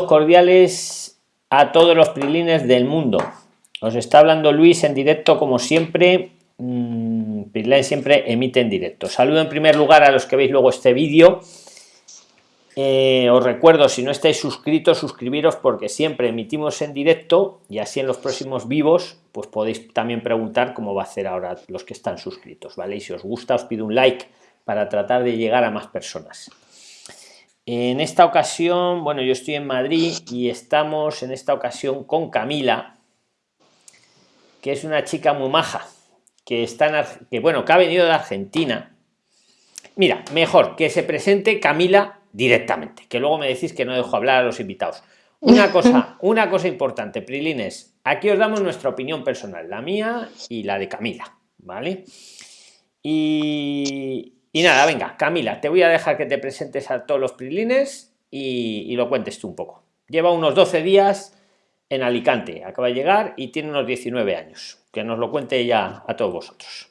cordiales a todos los prilines del mundo. Os está hablando Luis en directo como siempre. Mmm, siempre emite en directo. Saludo en primer lugar a los que veis luego este vídeo. Eh, os recuerdo, si no estáis suscritos, suscribiros porque siempre emitimos en directo y así en los próximos vivos, pues podéis también preguntar cómo va a hacer ahora los que están suscritos, ¿vale? Y si os gusta, os pido un like para tratar de llegar a más personas. En esta ocasión, bueno, yo estoy en Madrid y estamos en esta ocasión con Camila, que es una chica muy maja, que está en, que bueno, que ha venido de Argentina. Mira, mejor que se presente Camila directamente, que luego me decís que no dejo hablar a los invitados. Una cosa, una cosa importante, Prilines, aquí os damos nuestra opinión personal, la mía y la de Camila, ¿vale? Y, y nada, venga, Camila, te voy a dejar que te presentes a todos los prilines y, lo cuentes tú un poco. Lleva unos 12 días en Alicante, acaba de llegar y tiene unos 19 años. Que nos lo cuente ya a todos vosotros.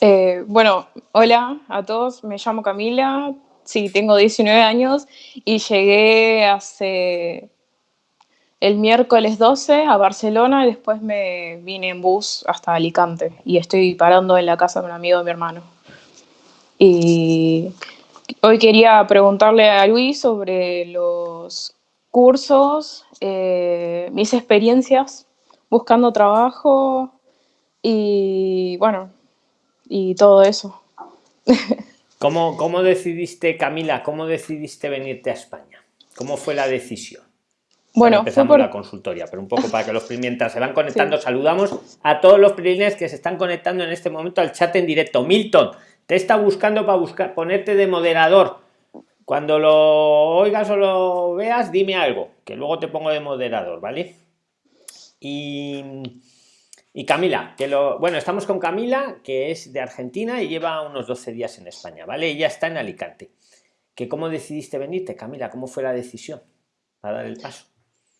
Eh, bueno, hola a todos, me llamo Camila, sí, tengo 19 años y llegué hace el miércoles 12 a Barcelona y después me vine en bus hasta Alicante y estoy parando en la casa de un amigo de mi hermano. Y hoy quería preguntarle a Luis sobre los cursos, eh, mis experiencias buscando trabajo y bueno, y todo eso. ¿Cómo, ¿Cómo decidiste, Camila, cómo decidiste venirte a España? ¿Cómo fue la decisión? Bueno, empezamos por... la consultoria, pero un poco para que los mientras se van conectando, saludamos a todos los primeros que se están conectando en este momento al chat en directo. Milton, te está buscando para buscar ponerte de moderador. Cuando lo oigas o lo veas dime algo que luego te pongo de moderador vale y, Camila que lo bueno estamos con Camila que es de Argentina y lleva unos 12 días en España vale ella está en Alicante. Que cómo decidiste venirte Camila cómo fue la decisión para dar el paso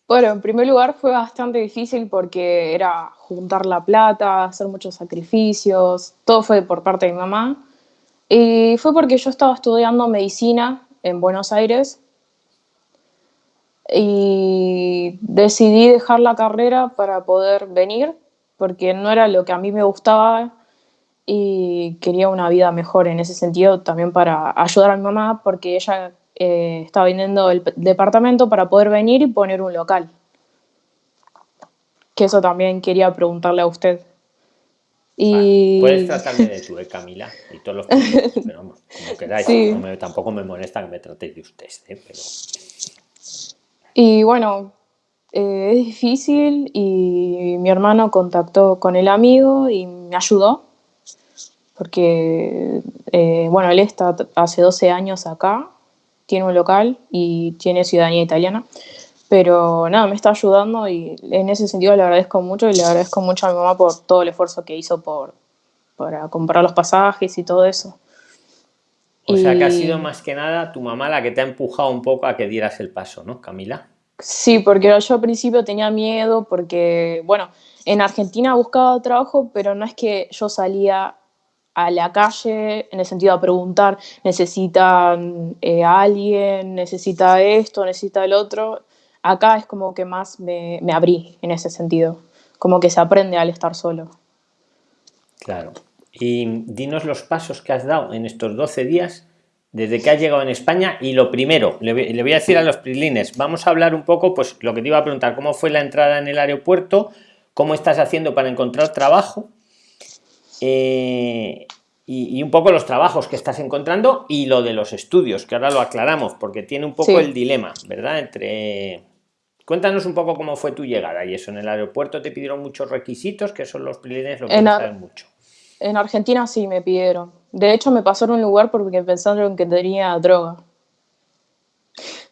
bueno, en primer lugar fue bastante difícil porque era juntar la plata, hacer muchos sacrificios, todo fue por parte de mi mamá. Y fue porque yo estaba estudiando medicina en Buenos Aires y decidí dejar la carrera para poder venir porque no era lo que a mí me gustaba y quería una vida mejor en ese sentido también para ayudar a mi mamá porque ella eh, estaba vendiendo el departamento para poder venir y poner un local. Que eso también quería preguntarle a usted. Y... puedes tratarme de tú, eh, Camila, y todos los pero vamos, como queráis. tampoco me molesta que me tratéis de usted, ¿eh? pero... Y bueno, eh, es difícil y mi hermano contactó con el amigo y me ayudó, porque, bueno, él está hace 12 años acá, tiene un local y tiene ciudadanía italiana. Pero nada, me está ayudando y en ese sentido le agradezco mucho y le agradezco mucho a mi mamá por todo el esfuerzo que hizo por, para comprar los pasajes y todo eso. O sea que ha sido más que nada tu mamá la que te ha empujado un poco a que dieras el paso, ¿no, Camila? Sí, porque yo al principio tenía miedo porque, bueno, en Argentina buscaba trabajo, pero no es que yo salía a la calle en el sentido de preguntar, necesitan eh, a alguien, necesita esto, necesita el otro acá es como que más me, abrí en ese sentido, como que se aprende al estar solo. Claro. Y dinos los pasos que has dado en estos 12 días desde que has llegado en España y lo primero, le, voy a decir a los prilines, vamos a hablar un poco, pues lo que te iba a preguntar, cómo fue la entrada en el aeropuerto, cómo estás haciendo para encontrar trabajo eh, y, un poco los trabajos que estás encontrando y lo de los estudios, que ahora lo aclaramos porque tiene un poco el dilema, ¿verdad? Entre Cuéntanos un poco cómo fue tu llegada y eso. En el aeropuerto te pidieron muchos requisitos, que son los prilines lo que saben mucho. En Argentina sí me pidieron. De hecho, me pasaron un lugar porque pensaron que tenía droga.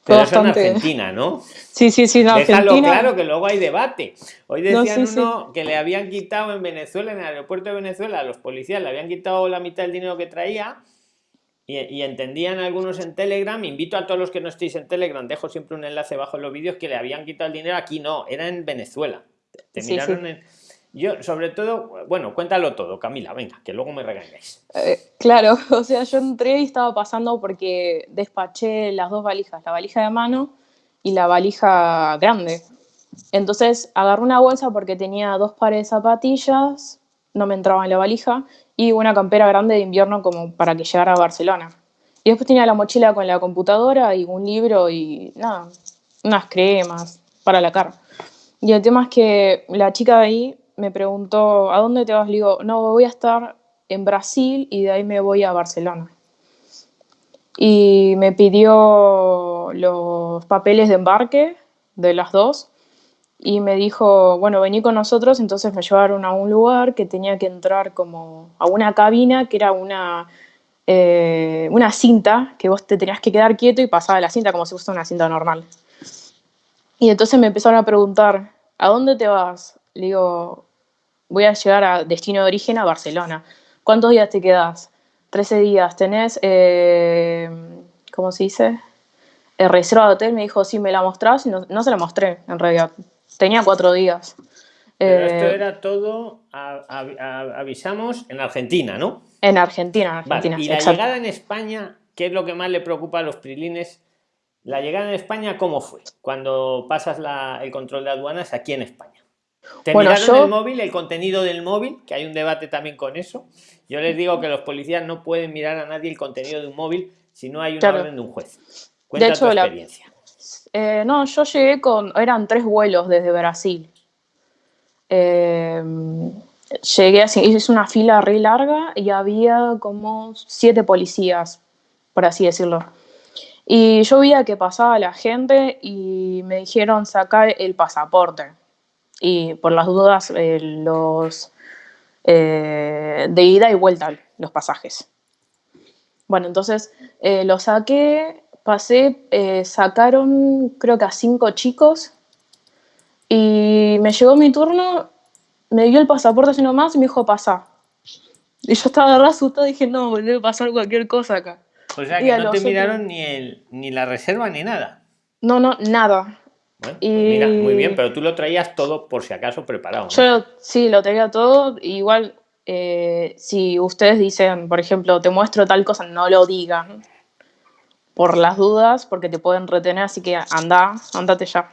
Pero eso en Argentina, ¿no? Sí, sí, sí, en Déjalo claro que luego hay debate. Hoy decían uno que le habían quitado en Venezuela, en el aeropuerto de Venezuela, a los policías le habían quitado la mitad del dinero que traía y, entendían algunos en Telegram, invito a todos los que no estéis en Telegram, dejo siempre un enlace bajo en los vídeos que le habían quitado el dinero, aquí no, era en Venezuela. Te, miraron En... Yo, sobre todo, bueno, cuéntalo todo, Camila, venga, que luego me regañáis. Eh, claro, o sea, yo entré y estaba pasando porque despaché las dos valijas, la valija de mano y la valija grande. Entonces agarré una bolsa porque tenía dos pares de zapatillas, no me entraba en la valija, y una campera grande de invierno como para que llegara a Barcelona. Y después tenía la mochila con la computadora y un libro y nada, unas cremas para la cara. Y el tema es que la chica de ahí me preguntó, ¿a dónde te vas? Le digo, no, voy a estar en Brasil y de ahí me voy a Barcelona. Y me pidió los papeles de embarque de las dos y me dijo, bueno, vení con nosotros, entonces me llevaron a un lugar que tenía que entrar como a una cabina que era una, eh, una cinta, que vos te tenías que quedar quieto y pasaba la cinta como si fuese una cinta normal. Y entonces me empezaron a preguntar, ¿a dónde te vas? Le digo, voy a llegar a destino de origen a Barcelona. ¿Cuántos días te quedas? 13 días. ¿Tenés, eh, cómo se dice? El reserva de hotel me dijo, sí, me la mostrás. Y no, no se la mostré, en realidad. Tenía cuatro días. Pero esto eh, era todo, avisamos, en Argentina, ¿no? En Argentina, en Argentina. Y la llegada en España, ¿qué es lo que más le preocupa a los prilines? La llegada en España, ¿cómo fue? Cuando pasas el control de aduanas aquí en España. ¿Te miraron el móvil, el contenido del móvil? Que hay un debate también con eso. Yo les digo que los policías no pueden mirar a nadie el contenido de un móvil si no hay una orden de un juez. Cuenta de hecho, tu experiencia. Eh, no, yo llegué con, eran tres vuelos desde Brasil. Eh, llegué así, hice una fila re larga y había como siete policías, por así decirlo. Y yo veía que pasaba la gente y me dijeron sacar el pasaporte. Y por las dudas, eh, los de ida y vuelta, los pasajes. Bueno, entonces lo saqué pasé, eh, sacaron creo que a cinco chicos y me llegó mi turno, me dio el pasaporte así nomás y me dijo pasa. Y yo estaba re asustada dije, no, debe pasar cualquier cosa acá. O sea que no te miraron ni, el, ni la reserva ni nada. No, no, nada. Bueno, pues mira, muy bien, pero tú lo traías todo por si acaso preparado. Yo sí, lo traía todo. Igual, eh, si ustedes dicen, por ejemplo, te muestro tal cosa, no lo digan por las dudas, porque te pueden retener, así que anda, andate ya.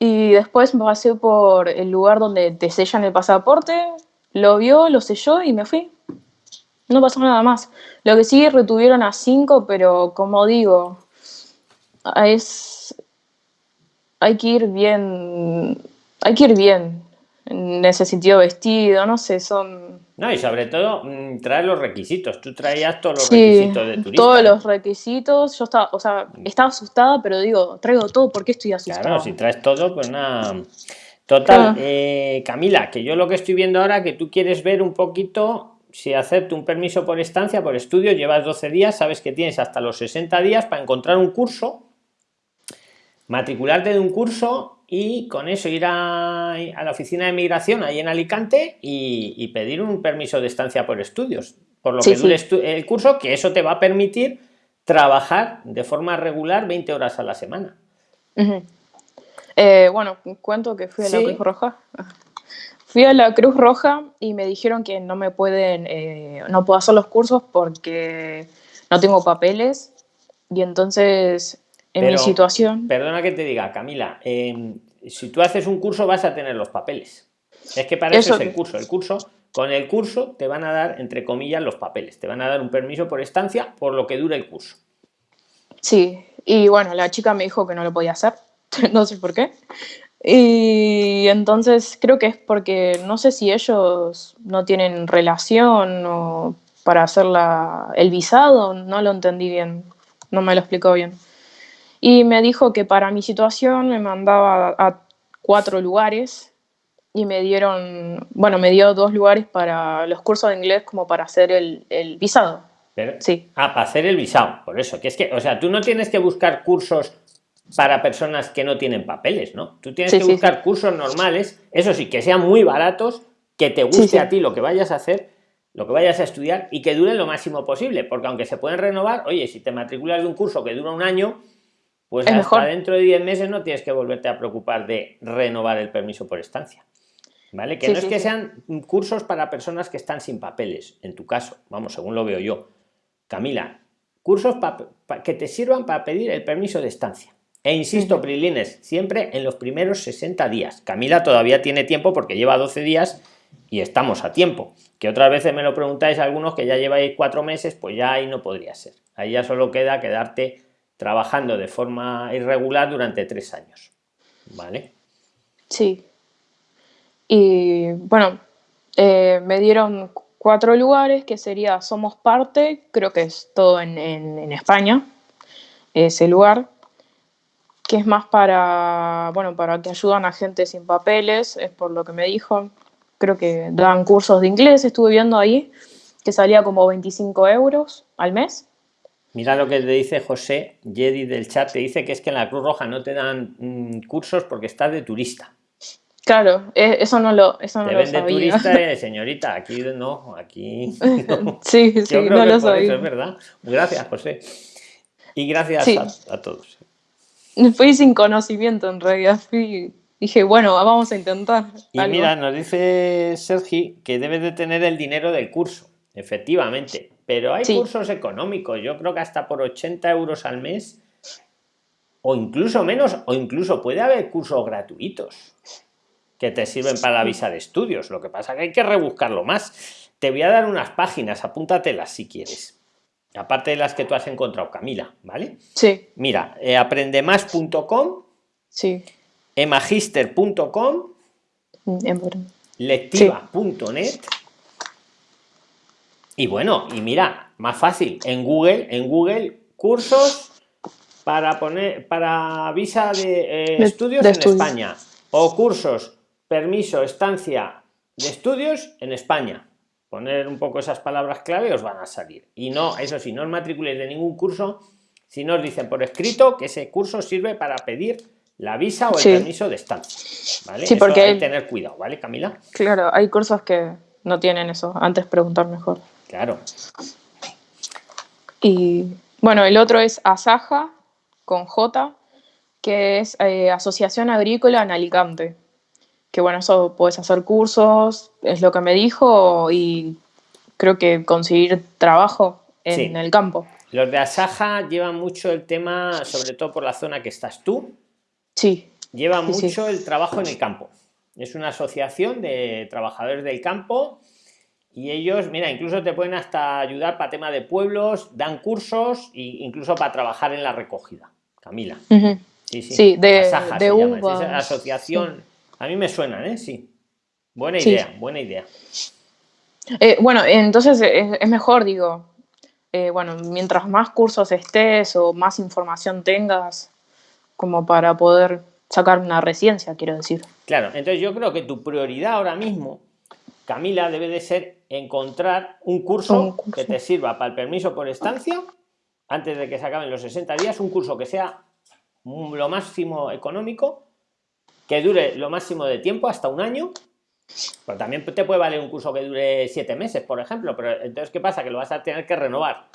Y después me pasé por el lugar donde te sellan el pasaporte, lo vio, lo selló y me fui. No pasó nada más. Lo que sí retuvieron a cinco, pero como digo, es hay que ir bien, hay que ir bien en ese sentido vestido, no sé, son no, y sobre todo mm, traer los requisitos. Tú traías todos los requisitos de turista. Todos los requisitos. Yo estaba, o sea, estaba asustada, pero digo, traigo todo, ¿por qué estoy asustada? Claro, si traes todo, pues nada. Total, eh, Camila, que yo lo que estoy viendo ahora, que tú quieres ver un poquito si hacerte un permiso por estancia, por estudio, llevas 12 días, sabes que tienes hasta los 60 días para encontrar un curso, matricularte de un curso y con eso ir a, la oficina de migración ahí en Alicante y, pedir un permiso de estancia por estudios, por lo que dure el curso, que eso te va a permitir trabajar de forma regular 20 horas a la semana. Eh, bueno, cuento que fui a la Cruz Roja. Fui a la Cruz Roja y me dijeron que no me pueden, eh, no puedo hacer los cursos porque no tengo papeles. Y entonces en mi situación. Perdona que te diga, Camila, em, si tú haces un curso vas a tener los papeles. Es que para eso, es el curso. El curso, con el curso te van a dar, entre comillas, los papeles. Te van a dar un permiso por estancia por lo que dura el curso. Sí, y bueno, la chica me dijo que no lo podía hacer. no sé por qué. Y entonces creo que es porque no sé si ellos no tienen relación o para hacer la, el visado, no lo entendí bien, no me lo explicó bien. Y me dijo que para mi situación me mandaba a, cuatro lugares y me dieron, bueno, me dio dos lugares para los cursos de inglés como para hacer el, el visado. sí. Ah, para hacer el visado, por eso. Que es que, o sea, tú no tienes que buscar cursos para personas que no tienen papeles, ¿no? Tú tienes que buscar cursos normales, eso sí, que sean muy baratos, que te guste a ti lo que vayas a hacer, lo que vayas a estudiar y que duren lo máximo posible, porque aunque se pueden renovar, oye, si te matriculas de un curso que dura un año, pues hasta dentro de 10 meses no tienes que volverte a preocupar de renovar el permiso por estancia. ¿Vale? Que no es que sean cursos para personas que están sin papeles, en tu caso, vamos, según lo veo yo. Camila, cursos que te sirvan para pedir el permiso de estancia. E insisto, Prilines, siempre en los primeros 60 días. Camila todavía tiene tiempo porque lleva 12 días y estamos a tiempo. Que otras veces me lo preguntáis algunos que ya lleváis cuatro meses, pues ya ahí no podría ser. Ahí ya solo queda quedarte trabajando de forma irregular durante tres años. ¿Vale? Sí. Y bueno, eh, me dieron cuatro lugares que sería Somos Parte, creo que es todo en, en España, ese lugar que es más para, bueno, para que ayudan a gente sin papeles, es por lo que me dijo. Creo que dan cursos de inglés, estuve viendo ahí, que salía como 25 euros al mes. Mira lo que te dice José Jedi del chat, te dice que es que en la Cruz Roja no te dan mm, cursos porque estás de turista. Claro, e, eso no lo, eso no lo sabía. turista, eh, señorita, aquí no, aquí Sí, sí, no lo sabía. es verdad. Gracias, José. Y gracias a todos. Fui sin conocimiento en realidad, fui, dije, bueno, vamos a intentar. Y mira, nos dice Sergi que debe de tener el dinero del curso, efectivamente, pero hay cursos económicos, yo creo que hasta por 80 euros al mes, o incluso menos, o incluso puede haber cursos gratuitos que te sirven para la visa de estudios, lo que pasa que hay que rebuscarlo más. Te voy a dar unas páginas, apúntatelas si quieres aparte de las que tú has encontrado, Camila, ¿vale? Sí. Mira, eh, aprendemas.com, sí. emagister.com, mm, lectiva.net. Y bueno, y mira, más fácil, en Google, en Google, cursos para poner para visa de, eh, estudios en España o cursos, permiso, estancia de estudios en España. Poner un poco esas palabras clave os van a salir. Y no eso sí no os matriculéis de ningún curso si no os dicen por escrito que ese curso sirve para pedir la visa o el permiso de estancia ¿vale? sí porque hay que tener cuidado vale Camila claro hay cursos que no tienen eso antes preguntar mejor claro y bueno el otro es Asaja con J que es eh, Asociación Agrícola en Alicante que bueno, eso puedes hacer cursos, es lo que me dijo, y creo que conseguir trabajo en el campo. Los de Asaja llevan mucho el tema, sobre todo por la zona que estás tú. Sí. Lleva mucho el trabajo en el campo. Es una asociación de trabajadores del campo y ellos, mira, incluso te pueden hasta ayudar para tema de pueblos, dan cursos e incluso para trabajar en la recogida. Camila. Sí, sí. de, de asociación a mí me suena, ¿eh? Sí. Buena idea, buena idea. Eh, bueno, entonces es, mejor, digo, eh, bueno, mientras más cursos estés o más información tengas, como para poder sacar una residencia, quiero decir. Claro, entonces yo creo que tu prioridad ahora mismo, Camila, debe de ser encontrar un curso, que te sirva para el permiso por estancia, antes de que se acaben los 60 días, un curso que sea lo máximo económico que dure lo máximo de tiempo, hasta un año. Pero también te puede valer un curso que dure siete meses, por ejemplo. Pero entonces, ¿qué pasa? Que lo vas a tener que renovar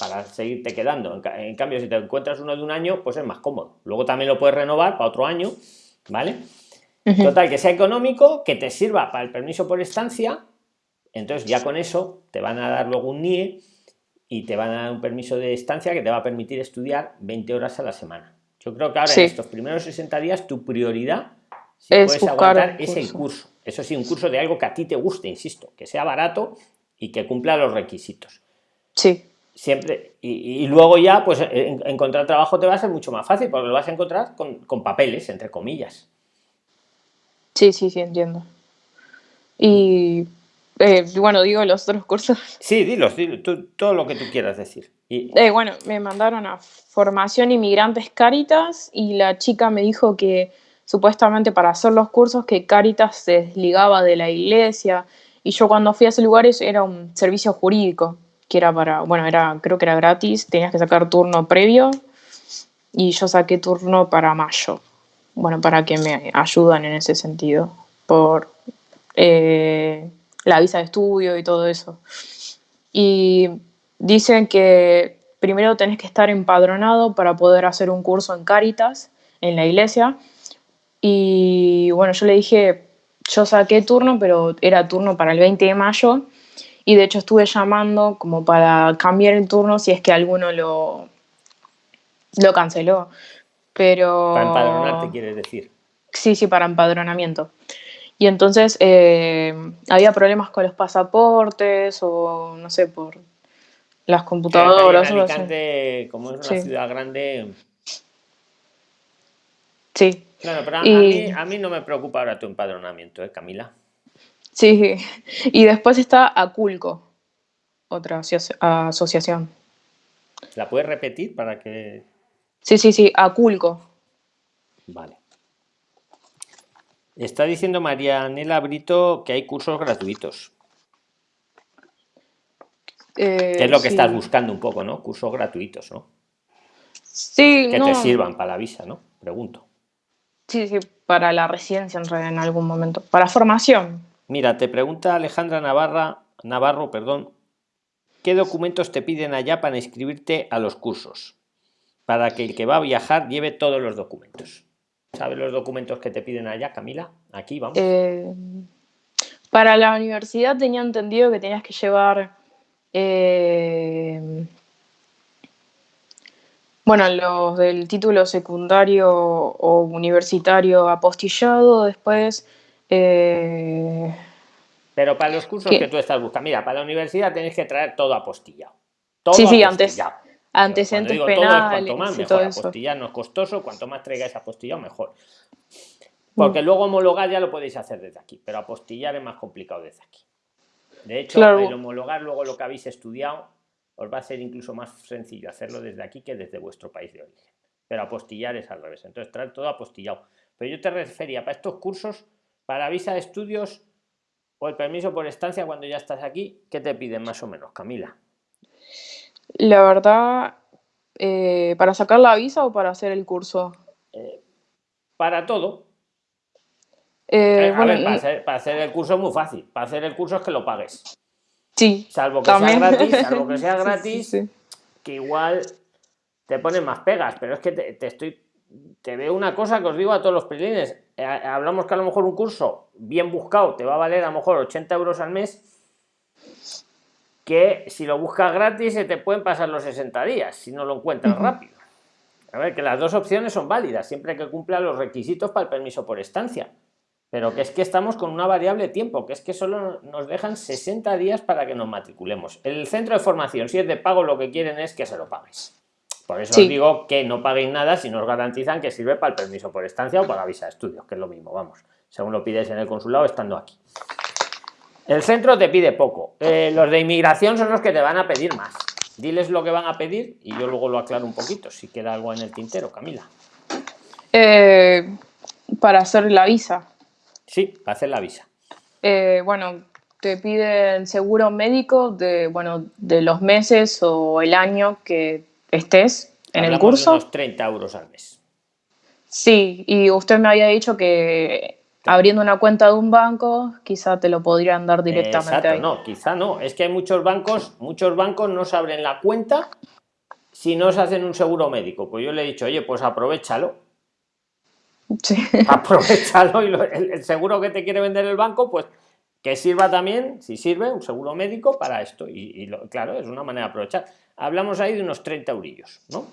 para seguirte quedando. En, cambio, si te encuentras uno de un año, pues es más cómodo. Luego también lo puedes renovar para otro año, ¿vale? Total, que sea económico, que te sirva para el permiso por estancia. Entonces, ya con eso te van a dar luego un NIE y te van a dar un permiso de estancia que te va a permitir estudiar 20 horas a la semana. Yo creo que ahora en estos primeros 60 días tu prioridad si puedes aguantar ese curso. Eso sí, un curso de algo que a ti te guste, insisto, que sea barato y que cumpla los requisitos. Sí. Siempre, y, luego ya, pues encontrar trabajo te va a ser mucho más fácil, porque lo vas a encontrar con, papeles, entre comillas. Sí, sí, sí, entiendo. Y eh, bueno, digo los otros cursos. Sí, dilos, todo lo que tú quieras decir. Y... Eh, bueno, me mandaron a formación inmigrantes Caritas y la chica me dijo que supuestamente para hacer los cursos que Caritas se desligaba de la iglesia y yo cuando fui a ese lugar era un servicio jurídico que era para, bueno, era creo que era gratis, tenías que sacar turno previo y yo saqué turno para mayo, bueno, para que me ayudan en ese sentido por eh, la visa de estudio y todo eso. Y dicen que primero tenés que estar empadronado para poder hacer un curso en Caritas, en la iglesia, y bueno, yo le dije, yo saqué turno, pero era turno para el 20 de mayo. Y de hecho estuve llamando como para cambiar el turno si es que alguno lo, lo canceló. pero... Para empadronarte, quieres decir. Sí, sí, para empadronamiento. Y entonces eh, había problemas con los pasaportes o no sé, por las computadoras. en Alicante, como es una ciudad grande. Sí. Claro, pero a, mí, a, mí, no me preocupa ahora tu empadronamiento, ¿eh, Camila? Sí, y después está Aculco, otra asociación. ¿La puedes repetir para que.? Sí, sí, sí, Aculco. Vale. Está diciendo Marianela Brito que hay cursos gratuitos. Eh, es lo que estás buscando un poco, ¿no? Cursos gratuitos, ¿no? Sí, Que te sirvan para la visa, ¿no? Pregunto. Sí, sí, para la residencia en, en algún momento. Para formación. Mira, te pregunta Alejandra Navarra, Navarro, perdón, ¿qué documentos te piden allá para inscribirte a los cursos? Para que el que va a viajar lleve todos los documentos. ¿Sabes los documentos que te piden allá, Camila? Aquí vamos. Eh, para la universidad tenía entendido que tenías que llevar. Eh, bueno, los del título secundario o universitario apostillado, después. Eh, Pero para los cursos que tú estás buscando, mira, para la universidad tenéis que traer todo apostillado. Todo sí, sí, antes antecedentes penales. cuanto más, mejor. Apostillar no es costoso, cuanto más traigáis apostillado, mejor. Porque mm. luego homologar ya lo podéis hacer desde aquí, pero apostillar es más complicado desde aquí. De hecho, el homologar luego lo que habéis estudiado os va a ser incluso más sencillo hacerlo desde aquí que desde vuestro país de origen. Pero apostillar es al revés. Entonces, traer todo apostillado. Pero yo te refería para estos cursos, para visa de estudios o el permiso por estancia cuando ya estás aquí, ¿qué te piden más o menos, Camila? La verdad, eh, ¿para sacar la visa o para hacer el curso? Eh, para todo. Eh, bueno, para, hacer, el curso es muy fácil. Para hacer el curso es que lo pagues. Sí. Salvo que sea gratis, salvo que sea gratis, que igual te ponen más pegas. Pero es que te, estoy. Te veo una cosa que os digo a todos los pelines. hablamos que a lo mejor un curso bien buscado te va a valer a lo mejor 80 euros al mes que si lo buscas gratis se te pueden pasar los 60 días si no lo encuentras rápido. A ver, que las dos opciones son válidas siempre que cumpla los requisitos para el permiso por estancia. Pero que es que estamos con una variable tiempo, que es que solo nos dejan 60 días para que nos matriculemos. El centro de formación, si es de pago, lo que quieren es que se lo pagues. Por eso os digo que no paguéis nada si nos garantizan que sirve para el permiso por estancia o para la visa de estudios, que es lo mismo, vamos, según lo pides en el consulado estando aquí. El centro te pide poco. Eh, los de inmigración son los que te van a pedir más. Diles lo que van a pedir y yo luego lo aclaro un poquito, si queda algo en el tintero, Camila. Eh, para hacer la visa. Sí, para hacer la visa. Eh, bueno, te piden seguro médico de, bueno, de los meses o el año que estés en el curso. De unos 30 euros al mes. Sí, y usted me había dicho que abriendo una cuenta de un banco, quizá te lo podrían dar directamente Exacto, no, quizá no. Es que hay muchos bancos, muchos bancos no se abren la cuenta si no se hacen un seguro médico. Pues yo le he dicho, oye, pues aprovechalo. Sí. Aprovechalo y el, seguro que te quiere vender el banco, pues que sirva también, si sirve, un seguro médico para esto. Y, claro, es una manera de aprovechar. Hablamos ahí de unos 30 eurillos, ¿no?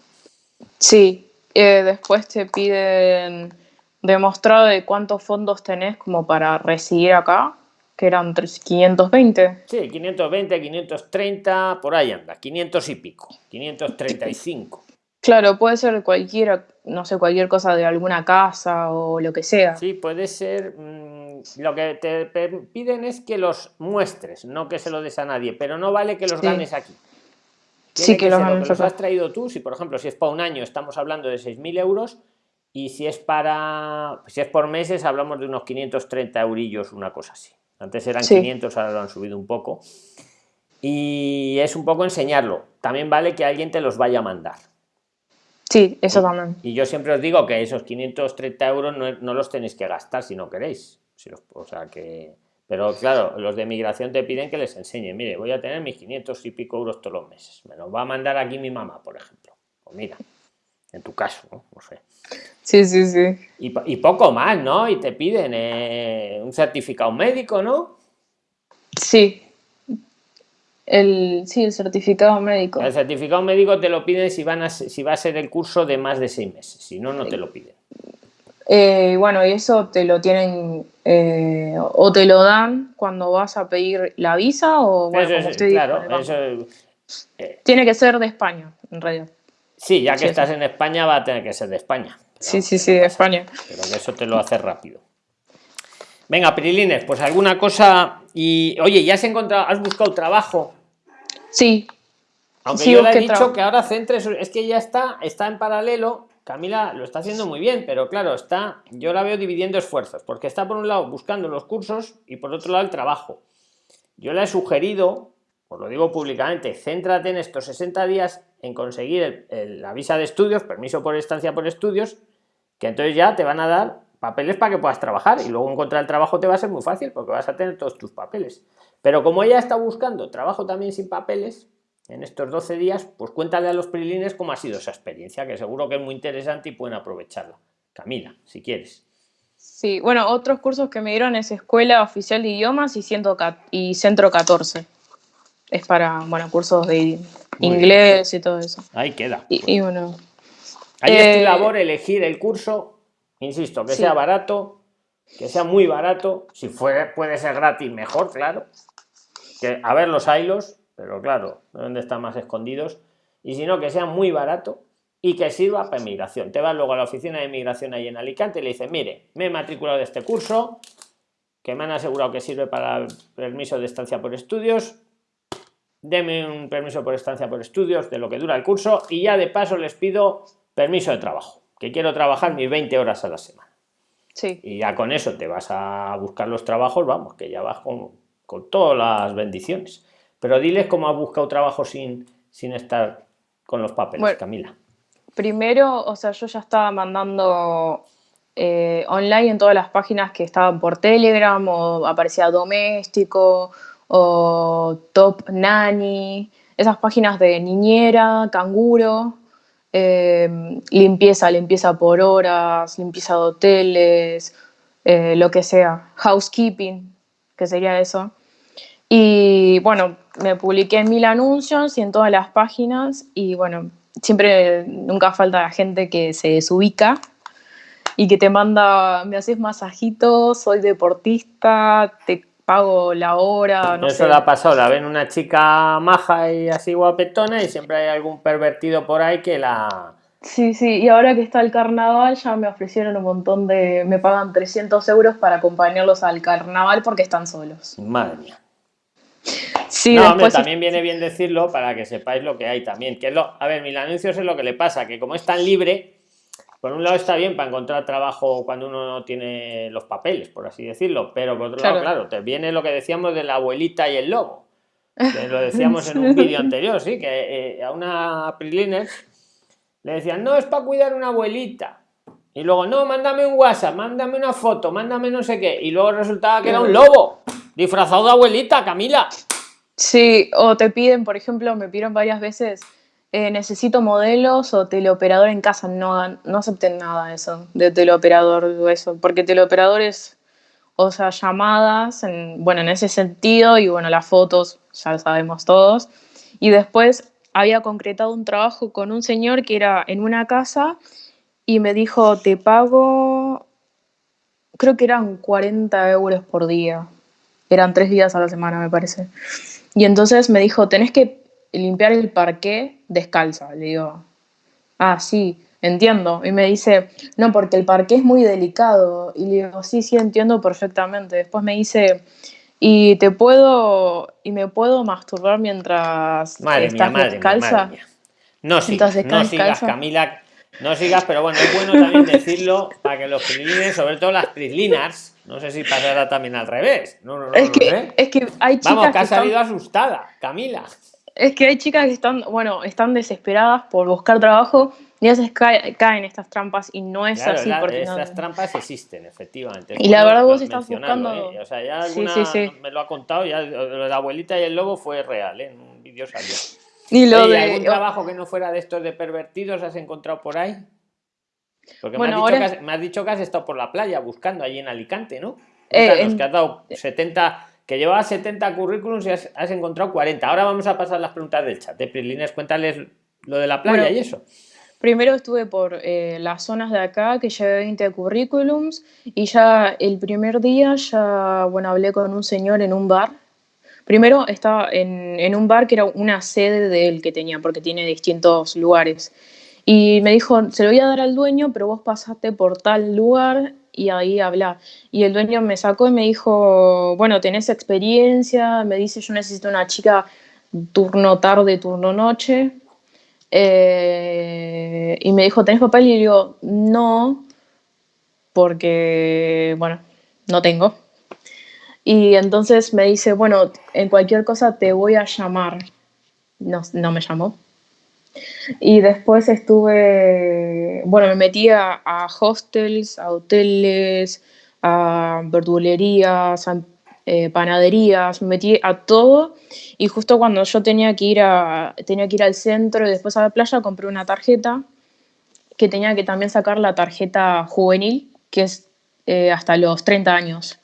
Sí, eh, después te piden demostrado de cuántos fondos tenés como para residir acá, que eran 520. Sí, 520, 530, por ahí anda, 500 y pico, 535. Claro, puede ser cualquiera, no sé, cualquier cosa de alguna casa o lo que sea. Sí, puede ser. Mm, lo que te piden es que los muestres, no que se lo des a nadie, pero no vale que los ganes aquí. sí, que, los ganes los has traído tú. Si, por ejemplo, si es para un año, estamos hablando de 6.000 euros, y si es para si es por meses hablamos de unos 530 eurillos una cosa así. Antes eran 500 ahora lo han subido un poco. Y es un poco enseñarlo. También vale que alguien te los vaya a mandar. Sí eso también. Y yo siempre os digo que esos 530 euros no, los tenéis que gastar si no queréis. O sea que pero claro los de migración te piden que les enseñe mire voy a tener mis 500 y pico euros todos los meses. Me los va a mandar aquí mi mamá por ejemplo pues mira en tu caso no, no sé Sí, sí, sí. Y, poco más, ¿no? Y te piden eh, un certificado médico, ¿no? Sí. El, sí, el certificado médico. El certificado médico te lo piden si, van a, si va a ser el curso de más de seis meses, si no, no te lo piden. Eh, bueno, y eso te lo tienen eh, o te lo dan cuando vas a pedir la visa o bueno, Eso como usted claro, eso, Tiene que ser de España, en realidad. Sí, ya que Sí, estás sí. en España va a tener que ser de España. Sí, sí, sí, de España. Pero que eso te lo hace rápido. Venga, Prilines, pues alguna cosa. Y oye, ¿ya has encontrado, has buscado trabajo? Sí, Aunque Sí, yo le he dicho que ahora centres, es que ya está, está en paralelo. Camila lo está haciendo muy bien, pero claro, está, yo la veo dividiendo esfuerzos, porque está por un lado buscando los cursos y por otro lado el trabajo. Yo le he sugerido, lo digo públicamente, céntrate en estos 60 días en conseguir el- la visa de estudios, permiso por estancia por estudios, que entonces ya te van a dar papeles para que puedas trabajar y luego encontrar el trabajo te va a ser muy fácil porque vas a tener todos tus papeles. Pero como ella está buscando trabajo también sin papeles, en estos 12 días, pues cuéntale a los prilines cómo ha sido esa experiencia, que seguro que es muy interesante y pueden aprovecharla. Camila, si quieres. sí. Bueno, otros cursos que me dieron es Escuela Oficial de Idiomas y, y Centro 14. Es para, bueno, cursos de inglés y todo eso. Ahí queda. Y, y bueno, Ahí es tu eh, labor elegir el curso, insisto, que Sí. sea barato, que sea muy barato, si fuera, puede ser gratis, mejor, claro. Que, a ver los hilos, pero claro, ¿dónde están más escondidos? Y si no, que sea muy barato y que sirva para inmigración. Te vas luego a la oficina de inmigración ahí en Alicante y le dices, mire, me he matriculado de este curso, que me han asegurado que sirve para permiso de estancia por estudios, deme un permiso por estancia por estudios de lo que dura el curso y ya de paso les pido permiso de trabajo, que quiero trabajar mis 20 horas a la semana. sí. Y ya con eso te vas a buscar los trabajos, vamos, que ya vas con, con todas las bendiciones. Pero diles cómo has buscado trabajo sin, sin estar con los papeles, Bueno. Camila. Primero, o sea, yo ya estaba mandando eh, online en todas las páginas que estaban por Telegram, o aparecía Doméstico, o Top Nanny, esas páginas de niñera, canguro, eh, limpieza, limpieza por horas, limpieza de hoteles, eh, lo que sea, housekeeping, que sería eso. Y bueno, me publiqué en mil anuncios y en todas las páginas y bueno, siempre nunca falta la gente que se desubica y que te manda, me haces masajitos, soy deportista, te pago la hora, no Eso sé. ha pasado, la ven una chica maja y así guapetona y siempre hay algún pervertido por ahí que la... Sí, sí, y ahora que está el carnaval ya me ofrecieron un montón de, me pagan 300 euros para acompañarlos al carnaval porque están solos. Madre mía. Sí, no, hombre, después también viene bien decirlo para que sepáis lo que hay también. Que es lo, a ver, mil anuncios es lo que le pasa, que como es tan libre, por un lado está bien para encontrar trabajo cuando uno no tiene los papeles, por así decirlo, pero por otro lado, Claro. claro, te viene lo que decíamos de la abuelita y el lobo. Que lo decíamos en un vídeo anterior, sí, que eh, a una Priliner le decían, no, es para cuidar una abuelita. Y luego, no, mándame un WhatsApp, mándame una foto, mándame no sé qué. Y luego resultaba que era un lobo, disfrazado de abuelita, Camila. Sí, o te piden, por ejemplo, me pidieron varias veces, eh, necesito modelos o teleoperador en casa. No, no acepten nada de eso, de teleoperador o eso, porque teleoperador es, o sea, llamadas, en, bueno, en ese sentido, y bueno, las fotos, ya lo sabemos todos. Y después había concretado un trabajo con un señor que era en una casa y me dijo, te pago, creo que eran 40 euros por día. Eran tres días a la semana, me parece. Y entonces me dijo, tenés que limpiar el parqué descalza. Le digo, ah, sí, entiendo. Y me dice, no, porque el parqué es muy delicado. Y le digo, sí, sí, entiendo perfectamente. Después me dice, y te puedo, y me puedo masturbar mientras Madre mía, estás madre mía, descalza. madre mía. No sigas, no sigas, descalza. Camila. No sigas, pero bueno, es bueno también decirlo para que los prilines, sobre todo las prislinars, no sé si pasará también al revés. No, no, no, Es no que, sé. es que hay chicas Vamos, que que ha están- salido asustada, Camila. Es que hay chicas que están, bueno, están desesperadas por buscar trabajo y a veces cae- caen estas trampas y no es Claro, así la- porque esas no- trampas existen, efectivamente. Y la verdad vos estás buscando- ¿eh? O sea, ya Sí, alguna sí, sí. me lo ha contado, ya la abuelita y el lobo fue real, ¿eh? en un vídeo salió. Y lo de ¿Algún trabajo que no fuera de estos de pervertidos has encontrado por ahí? Porque Bueno, me, has dicho ahora- que has, me has dicho que has estado por la playa buscando allí en Alicante, ¿no? Eh, en- que has dado 70, que llevabas 70 currículums y has, encontrado 40. Ahora vamos a pasar las preguntas del chat. De Prilines, cuéntales lo de la playa y eso. Primero estuve por eh, las zonas de acá, que llevé 20 currículums, y ya el primer día ya, bueno, hablé con un señor en un bar. Primero estaba en, en un bar que era una sede del que tenía, porque tiene distintos lugares. Y me dijo, se lo voy a dar al dueño, pero vos pasaste por tal lugar y ahí habla. Y el dueño me sacó y me dijo, bueno, tenés experiencia, me dice, yo necesito una chica turno tarde, turno noche. Eh, y me dijo, ¿tenés papel? Y yo no, porque, bueno, no tengo. Y entonces me dice, bueno, en cualquier cosa te voy a llamar. No, no me llamó. Y después estuve, bueno, me metí a, hostels, a hoteles, a verdulerías, a eh, panaderías, me metí a todo y justo cuando yo tenía que ir a, tenía que ir al centro y después a la playa compré una tarjeta que tenía que también sacar la tarjeta juvenil, que es eh, hasta los 30 años.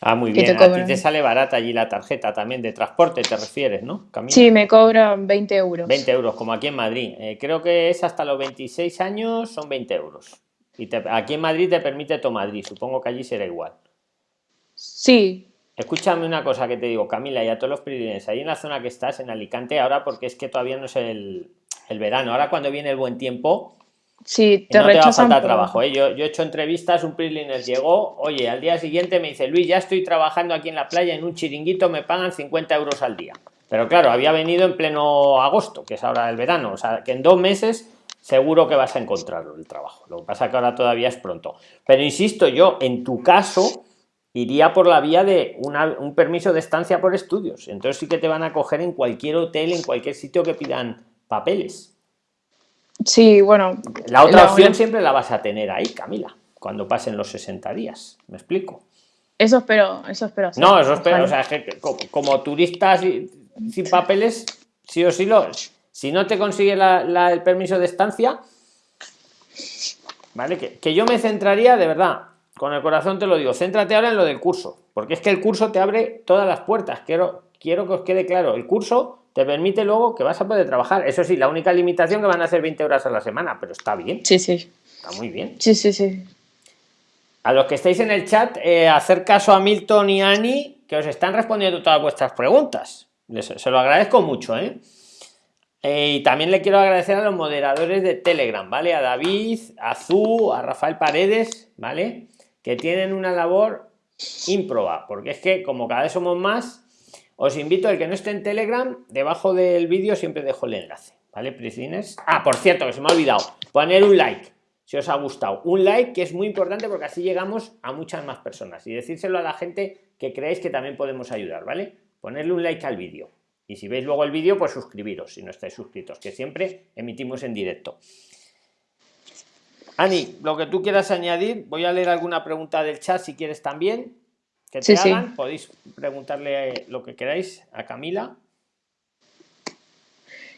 Ah, muy bien. Te a ti te sale barata allí la tarjeta también de transporte, te refieres, ¿no? Sí, me cobran 20 euros. 20 euros, como aquí en Madrid. Eh, creo que es hasta los 26 años, son 20 euros. Y aquí en Madrid te permite Madrid, supongo que allí será igual. Sí. Escúchame una cosa que te digo, Camila, y a todos los privilegios, ahí en la zona que estás, en Alicante, ahora porque es que todavía no es el, el verano, ahora cuando viene el buen tiempo, Sí, te no te va a faltar trabajo. ¿eh? Yo, yo, he hecho entrevistas, un PRIXLINER llegó, oye, al día siguiente me dice, Luis, ya estoy trabajando aquí en la playa en un chiringuito, me pagan 50 euros al día. Pero claro, había venido en pleno agosto, que es ahora el verano, o sea, que en dos meses seguro que vas a encontrar el trabajo. Lo que pasa es que ahora todavía es pronto. Pero insisto, yo en tu caso iría por la vía de un permiso de estancia por estudios. Entonces sí que te van a coger en cualquier hotel, en cualquier sitio que pidan papeles. Sí, bueno. La otra opción siempre la vas a tener ahí, Camila, cuando pasen los 60 días. ¿Me explico? Eso espero, eso espero. No, eso espero. O sea, que como, turistas sin papeles, sí o sí lo. Si no te consigue el permiso de estancia, ¿vale? Que, que yo me centraría, de verdad, con el corazón te lo digo, céntrate ahora en lo del curso, porque es que el curso te abre todas las puertas. Quiero, quiero que os quede claro, el curso te permite luego que vas a poder trabajar. Eso sí, la única limitación que van a ser 20 horas a la semana, pero está bien. Sí, sí. Está muy bien. Sí, sí, sí. A los que estáis en el chat, eh, hacer caso a Milton y Ani, que os están respondiendo todas vuestras preguntas. se lo agradezco mucho, ¿eh? ¿eh? Y también le quiero agradecer a los moderadores de Telegram, ¿vale? A David, a Zu, a Rafael Paredes, ¿vale? Que tienen una labor ímproba, porque es que como cada vez somos más, os invito, el que no esté en Telegram, debajo del vídeo siempre dejo el enlace, ¿vale, Priscines? Ah, por cierto, que se me ha olvidado, poner un like, si os ha gustado. Un like que es muy importante porque así llegamos a muchas más personas y decírselo a la gente que creéis que también podemos ayudar, ¿vale? Ponerle un like al vídeo. Y si veis luego el vídeo, pues suscribiros si no estáis suscritos, que siempre emitimos en directo. Ani, lo que tú quieras añadir, voy a leer alguna pregunta del chat si quieres también que te hagan, podéis preguntarle lo que queráis a Camila.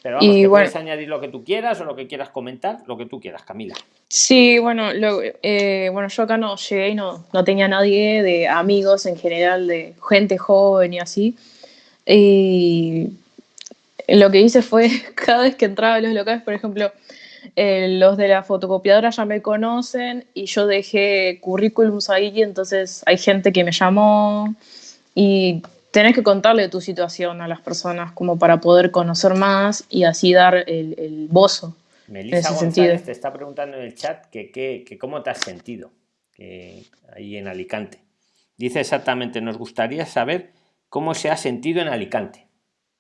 Pero vamos, que puedes añadir lo que tú quieras o lo que quieras comentar, lo que tú quieras, Camila. Sí, bueno, eh, bueno, yo acá no llegué y no, no tenía nadie de amigos en general, de gente joven y así. Y lo que hice fue, cada vez que entraba a los locales, por ejemplo, eh, los de la fotocopiadora ya me conocen y yo dejé currículums ahí, entonces hay gente que me llamó y tenés que contarle tu situación a las personas como para poder conocer más y así dar el, el bozo. Melissa González te está preguntando en el chat que, que, cómo te has sentido ahí en Alicante. Dice exactamente, nos gustaría saber cómo se ha sentido en Alicante.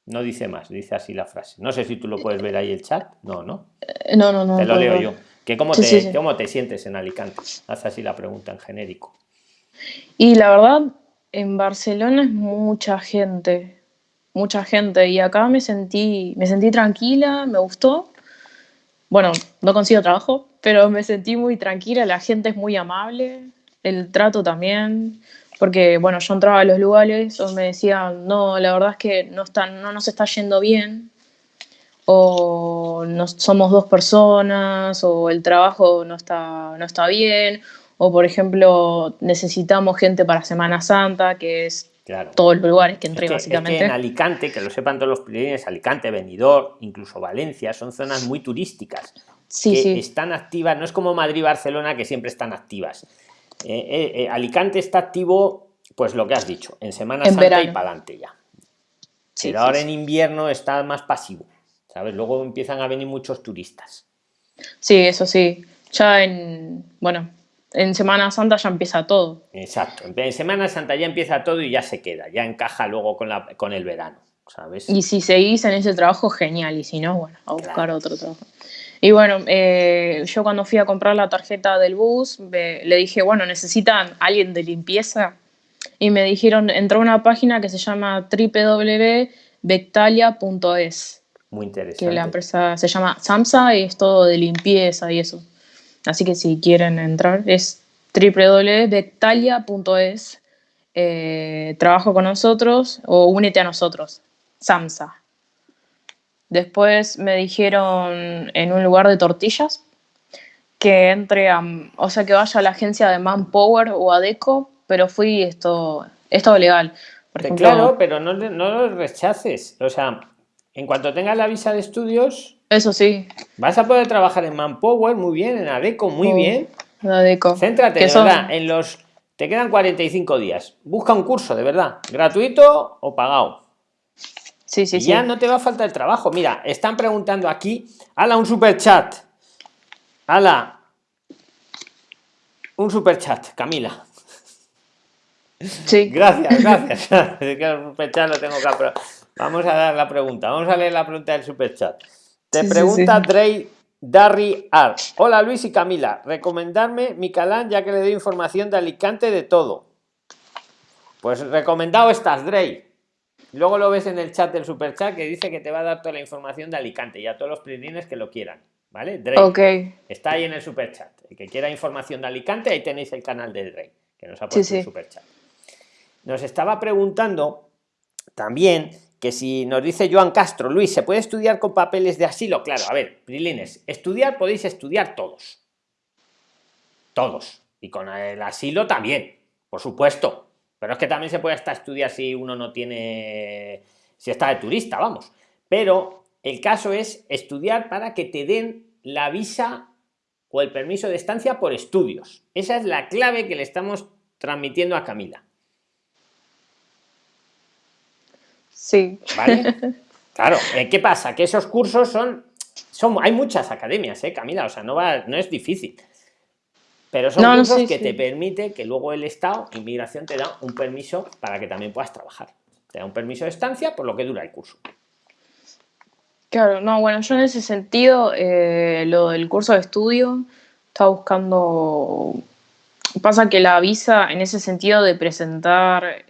No dice más, dice así la frase. No sé si tú lo puedes ver ahí el chat. No, no. Eh, no, no, no. Te lo leo yo. Que cómo, te, ¿Cómo te sientes en Alicante? Haz así la pregunta en genérico. Y la verdad, en Barcelona es mucha gente. Mucha gente. Y acá me sentí, me sentí tranquila, me gustó. Bueno, no consigo trabajo, pero me sentí muy tranquila. La gente es muy amable. El trato también porque bueno, yo entraba a los lugares o me decían, no, la verdad es que no, están, no nos está yendo bien, o no, somos dos personas, o el trabajo no está, no está bien, o por ejemplo, necesitamos gente para Semana Santa, que es todos los lugares que entré, Es que- es que básicamente. en Alicante, que lo sepan todos los prilines, Alicante, Benidorm, incluso Valencia, son zonas muy turísticas. sí, que sí. están activas, no es como Madrid Barcelona que siempre están activas. Eh, eh, eh, Alicante está activo, pues lo que has dicho, en Semana En Santa y para adelante ya. sí, Pero sí, ahora sí. en invierno está más pasivo, ¿sabes? Luego empiezan a venir muchos turistas. Sí, eso sí. Ya en, bueno, en Semana Santa ya empieza todo. Exacto. En en Semana Santa ya empieza todo y ya se queda, ya encaja luego con, la, con el verano, ¿sabes? Y si seguís en ese trabajo, genial. Y si no, bueno, a buscar otro trabajo. Y bueno, eh, yo cuando fui a comprar la tarjeta del bus, le dije, bueno, necesitan alguien de limpieza. Y me dijeron, entró a una página que se llama www.bectalia.es, Muy que interesante. la empresa se llama Samsa y es todo de limpieza y eso. Así que si quieren entrar, es www.bectalia.es. Eh, trabajo con nosotros o únete a nosotros. Samsa. Después me dijeron en un lugar de tortillas que entre a, o sea, que vaya a la agencia de Manpower o a Deco, pero fui esto, esto legal. Por ejemplo, Claro, pero no, no lo rechaces. O sea, en cuanto tengas la visa de estudios, eso sí, vas a poder trabajar en Manpower muy bien, en Adeco muy Oh, bien. la Deco. Céntrate, de verdad, en los... Te quedan 45 días. Busca un curso, de verdad. Gratuito o pagado. Sí, sí, y sí. ya no te va a faltar el trabajo. Mira, están preguntando aquí. Hala, un super chat. Hala. Un super chat, Camila. Sí. Gracias, gracias. Es que el super chat lo tengo que apro- Vamos a dar la pregunta. Vamos a leer la pregunta del super chat. Te Sí, pregunta sí. Drey Darry Ar. Hola Luis y Camila. Recomendarme mi calán ya que le doy información de Alicante de todo. Pues recomendado estás, Drey. Luego lo ves en el chat del super chat que dice que te va a dar toda la información de Alicante y a todos los prilines que lo quieran. ¿Vale? Drey. Ok. Está ahí en el super chat. El que quiera información de Alicante, ahí tenéis el canal del Rey, que nos ha Sí, puesto el super chat. Nos estaba preguntando también que si nos dice Joan Castro, Luis, ¿se puede estudiar con papeles de asilo? Claro, a ver, Prilines, estudiar podéis estudiar todos. Todos. Y con el asilo también, por supuesto. Pero es que también se puede hasta estudiar si uno no tiene. si está de turista, vamos. Pero el caso es estudiar para que te den la visa o el permiso de estancia por estudios. Esa es la clave que le estamos transmitiendo a Camila. Sí. ¿Vale? Claro, eh, ¿qué pasa? Que esos cursos son, son hay muchas academias, ¿eh, Camila? O sea, no, va, no es difícil. Pero son No, cursos sí, que sí. te permite que luego el Estado, inmigración, te da un permiso para que también puedas trabajar. Te da un permiso de estancia por lo que dura el curso. Claro, no, bueno, yo en ese sentido, eh, lo del curso de estudio, estaba buscando. Pasa que la visa, en ese sentido de presentar.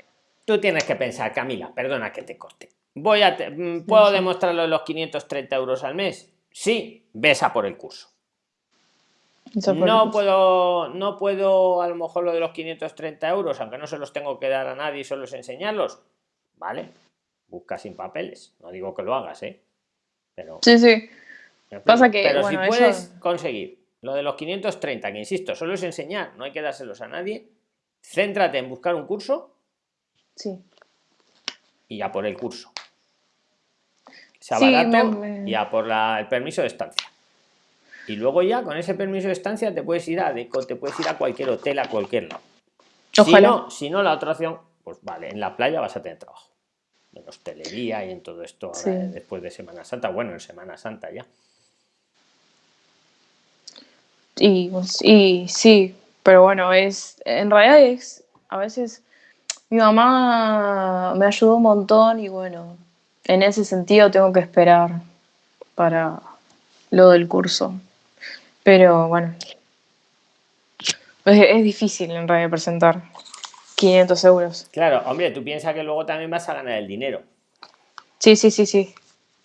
Tú tienes que pensar, Camila, perdona que te corte. Voy a te- mm, ¿Puedo demostrarlo de los 530 euros al mes? Sí, ves a por el curso. No puedo, no puedo a lo mejor lo de los 530 euros, aunque no se los tengo que dar a nadie solo es enseñarlos. Vale, busca sin papeles. No digo que lo hagas, ¿eh? Pero, Sí, sí. explico. Pasa que, Pero bueno, si puedes eso- conseguir lo de los 530, que insisto, solo es enseñar, no hay que dárselos a nadie. Céntrate en buscar un curso Sí. y ya por el curso. Sea Sí, barato me- me- y a por la- el permiso de estancia. Y luego ya con ese permiso de estancia te puedes ir a Deco, te puedes ir a cualquier hotel, a cualquier lado. Si no, si no, la otra opción, pues vale, en la playa vas a tener trabajo. En hostelería y en todo esto ahora, Sí. eh, después de Semana Santa. Bueno, en Semana Santa ya. Y, y sí, pero bueno, es. En realidad es. A veces. Mi mamá me ayudó un montón y bueno, en ese sentido tengo que esperar para lo del curso. Pero bueno, es, es difícil en realidad presentar 500 euros. Claro, hombre, tú piensas que luego también vas a ganar el dinero. Sí, sí, sí, sí.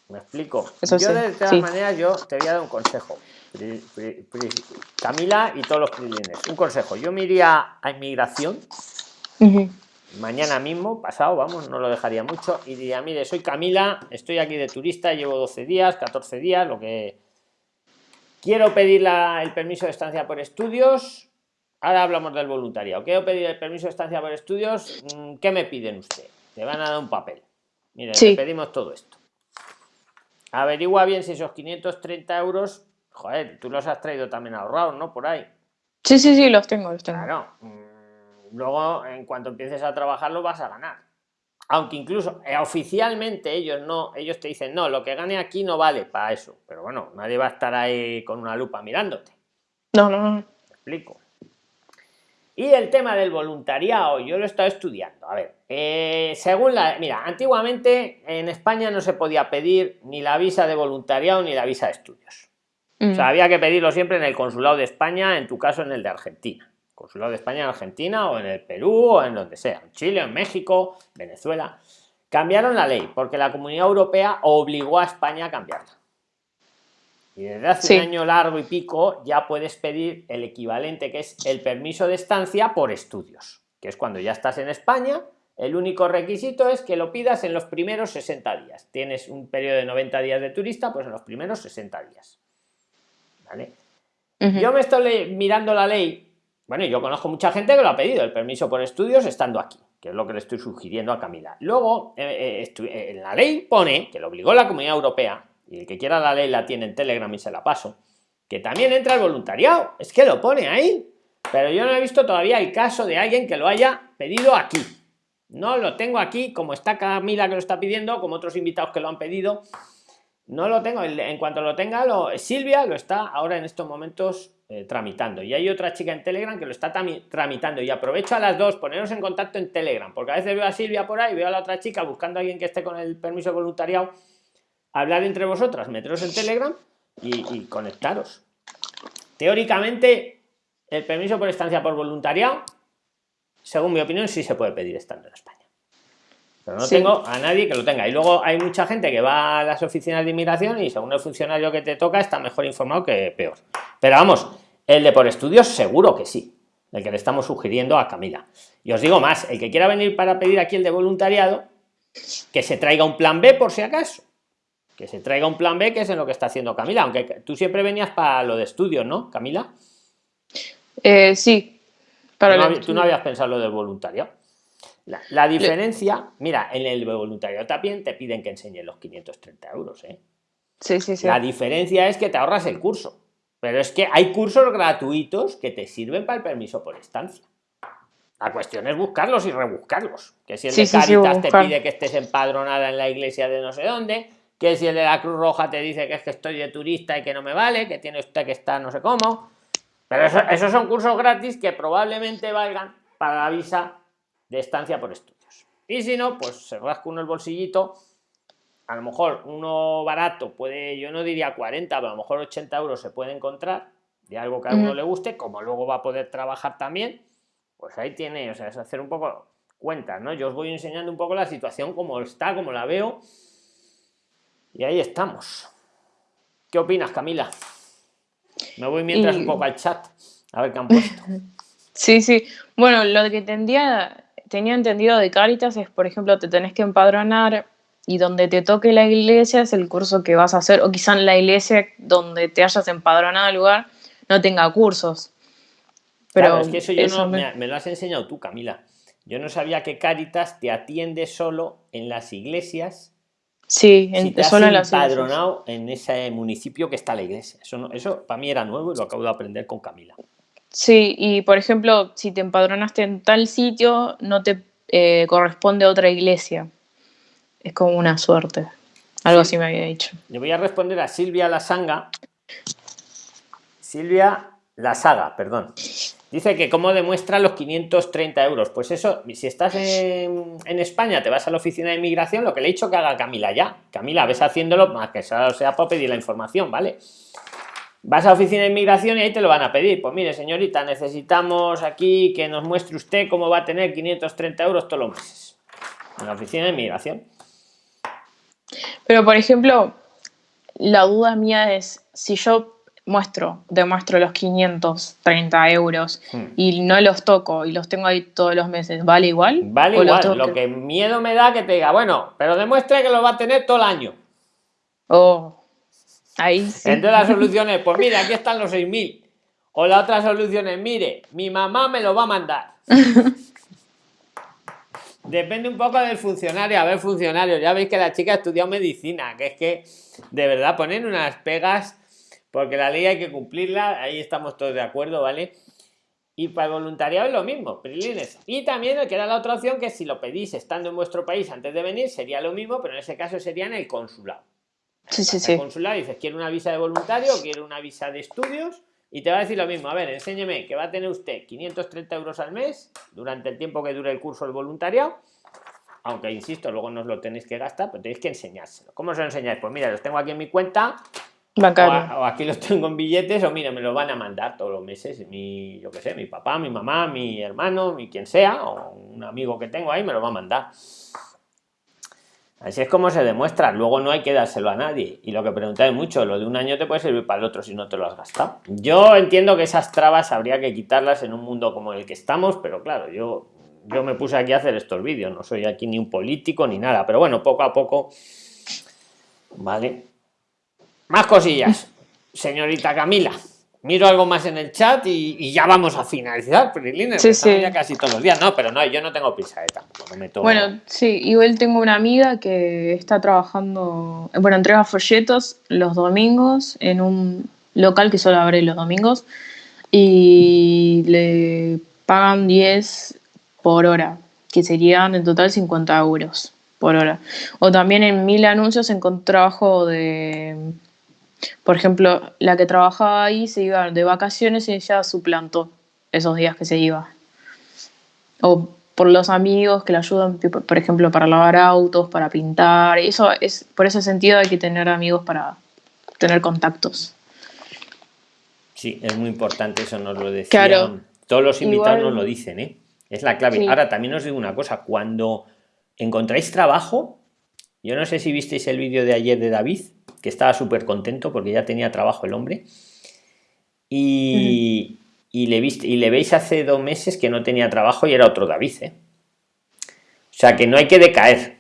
¿Me explico? Eso yo sí, de todas sí. maneras, yo te voy a dar un consejo. Pri- pri- pri- Camila y todos los prilines. Un consejo. Yo me iría a inmigración mañana mismo, pasado, vamos, no lo dejaría mucho, y diría, mire, soy Camila, estoy aquí de turista, llevo 12 días, 14 días, lo que... Quiero pedir la- el permiso de estancia por estudios, ahora hablamos del voluntariado. Quiero pedir el permiso de estancia por estudios. Mm, ¿Qué me piden usted? Te van a dar un papel. Mire, le pedimos todo esto. Averigua bien si esos 530 euros, joder, tú los has traído también ahorrados, ¿no? Por ahí. Sí, sí, sí, los tengo, los tengo. Claro. Mm, luego, en cuanto empieces a trabajar, lo vas a ganar. Aunque incluso eh, oficialmente ellos no, ellos te dicen, no, lo que gane aquí no vale para eso. Pero bueno, nadie va a estar ahí con una lupa mirándote. No, no, no. explico. Y el tema del voluntariado, yo lo he estado estudiando. A ver, eh, según la... Mira, antiguamente en España no se podía pedir ni la visa de voluntariado ni la visa de estudios. O sea, mm. había que pedirlo siempre en el consulado de España, en tu caso en el de Argentina. Consulado de España en Argentina o en el Perú o en donde sea, en Chile, en México, Venezuela. Cambiaron la ley porque la Comunidad Europea obligó a España a cambiarla. Y desde hace un año largo y pico ya puedes pedir el equivalente que es el permiso de estancia por estudios, que es cuando ya estás en España. El único requisito es que lo pidas en los primeros 60 días. Tienes un periodo de 90 días de turista, pues en los primeros 60 días. ¿Vale? Yo me estoy mirando la ley. Bueno, yo conozco mucha gente que lo ha pedido, el permiso por estudios estando aquí, que es lo que le estoy sugiriendo a Camila. Luego, eh, eh, en la ley pone que lo obligó la Comunidad Europea y el que quiera la ley la tiene en Telegram y se la paso, que también entra el voluntariado, es que lo pone ahí, pero yo no he visto todavía el caso de alguien que lo haya pedido aquí. No lo tengo aquí, como está Camila que lo está pidiendo, como otros invitados que lo han pedido. No lo tengo, en cuanto lo tenga, Silvia lo está ahora en estos momentos eh, tramitando. Y hay otra chica en Telegram que lo está tramitando. Y aprovecho a las dos, poneros en contacto en Telegram, porque a veces veo a Silvia por ahí, veo a la otra chica buscando a alguien que esté con el permiso voluntariado hablar entre vosotras, meteros en Telegram y, conectaros. Teóricamente, el permiso por estancia por voluntariado, según mi opinión, sí se puede pedir estando en España. Pero no tengo a nadie que lo tenga. Y luego hay mucha gente que va a las oficinas de inmigración y según el funcionario que te toca está mejor informado que peor. Pero vamos, el de por estudios seguro que sí. El que le estamos sugiriendo a Camila. Y os digo más, el que quiera venir para pedir aquí el de voluntariado, que se traiga un plan B por si acaso que se traiga un plan B, que es en lo que está haciendo Camila, aunque tú siempre venías para lo de estudios, ¿no, Camila? Eh, sí. Para tú, no, habías pensado lo del voluntariado. La, diferencia, mira, en el voluntariado también te piden que enseñes los 530 euros, ¿eh? Sí, sí, sí. La diferencia es que te ahorras el curso, pero es que hay cursos gratuitos que te sirven para el permiso por estancia. La cuestión es buscarlos y rebuscarlos. Que si el de Caritas te pide que estés empadronada en la iglesia de no sé dónde, que si el de la Cruz Roja te dice que es que estoy de turista y que no me vale, que tiene usted que estar no sé cómo. Pero esos son cursos gratis que probablemente valgan para la visa de estancia por estudios. Y si no, pues se rasca uno el bolsillito. A lo mejor uno barato puede, yo no diría 40, pero a lo mejor 80 euros se puede encontrar de algo que a uno le guste, como luego va a poder trabajar también. Pues ahí tiene, o sea, es hacer un poco cuentas, ¿no? Yo os voy enseñando un poco la situación como está, como la veo y ahí estamos. ¿Qué opinas, Camila? Me voy mientras un poco al chat, a ver qué han puesto. Sí, sí. Bueno, lo que tendría, tenía entendido de Caritas es, por ejemplo, te tenés que empadronar y donde te toque la iglesia es el curso que vas a hacer, o quizá en la iglesia donde te hayas empadronado el lugar no tenga cursos. Pero es que eso yo no, me... me... lo has enseñado tú, Camila. Yo no sabía que Caritas te atiende solo en las iglesias Sí, en, si solo empadronado en ese municipio que está la iglesia. Eso, eso para mí era nuevo y lo acabo de aprender con Camila. Sí, y por ejemplo, si te empadronaste en tal sitio, no te eh, corresponde a otra iglesia. Es como una suerte. Algo así me había dicho. Le voy a responder a Silvia Lasanga. Silvia Lasaga, perdón. Dice que cómo demuestra los 530 euros. Pues eso, si estás en, España, te vas a la oficina de inmigración, lo que le he dicho que haga Camila ya. Camila, ves haciéndolo, más que sea, sea para pedir la información, ¿vale? Vas a oficina de inmigración y ahí te lo van a pedir. Pues mire, señorita, necesitamos aquí que nos muestre usted cómo va a tener 530 euros todos los meses. En la oficina de inmigración. Pero, por ejemplo, la duda mía es, si yo muestro, demuestro los 530 euros hmm. y no los toco y los tengo ahí todos los meses, ¿vale igual? Vale igual, lo que... miedo me da que te diga, bueno, pero demuestre que lo va a tener todo el año. Oh, ahí sí. Entonces la solución es, pues mira, aquí están los 6.000. O la otra solución es, mire, mi mamá me lo va a mandar. Depende un poco del funcionario. A ver, funcionario, ya veis que la chica ha estudiado medicina, que es que de verdad ponen unas pegas, porque la ley hay que cumplirla, ahí estamos todos de acuerdo, ¿vale? Y para el voluntariado es lo mismo, prilines. Y también queda la otra opción que si lo pedís estando en vuestro país antes de venir, sería lo mismo, pero en ese caso sería en el consulado. Sí, sí, sí. Consulado dices, quiero una visa de voluntario, quiero una visa de estudios, y te va a decir lo mismo. A ver, enséñeme que va a tener usted 530 euros al mes durante el tiempo que dure el curso del voluntariado. Aunque insisto, luego no os lo tenéis que gastar, pero tenéis que enseñárselo. ¿Cómo os lo enseñáis? Pues mira, los tengo aquí en mi cuenta, o, aquí los tengo en billetes, o mira, me lo van a mandar todos los meses. Mi, yo qué sé, mi papá, mi mamá, mi hermano, mi quien sea, o un amigo que tengo ahí me lo va a mandar. Así es como se demuestra. Luego no hay que dárselo a nadie. Y lo que preguntáis mucho, lo de un año te puede servir para el otro si no te lo has gastado. Yo entiendo que esas trabas habría que quitarlas en un mundo como el que estamos, pero claro, yo, yo me puse aquí a hacer estos vídeos. No soy aquí ni un político ni nada. Pero bueno, poco a poco. Vale. Más cosillas, señorita Camila. Miro algo más en el chat y, ya vamos a finalizar, sí, sí. ya casi todos los días. No, pero no, yo no tengo prisa eh, tampoco. Bueno, sí, igual tengo una amiga que está trabajando, bueno, entrega folletos los domingos en un local que solo abre los domingos y le pagan 10 por hora, que serían en total 50 euros por hora. O también en mil anuncios encontré trabajo de por ejemplo, la que trabajaba ahí se iba de vacaciones y ella suplantó esos días que se iba. O por los amigos que le ayudan, por ejemplo, para lavar autos, para pintar. Eso es, por ese sentido hay que tener amigos para tener contactos. Sí, es muy importante, eso nos lo decían. Todos los invitados nos lo dicen, ¿eh? Es la clave. Ahora, también os digo una cosa, cuando encontráis trabajo, yo no sé si visteis el vídeo de ayer de David, que estaba súper contento porque ya tenía trabajo el hombre. Y, le viste, y le veis hace dos meses que no tenía trabajo y era otro David. ¿eh? O sea que no hay que decaer.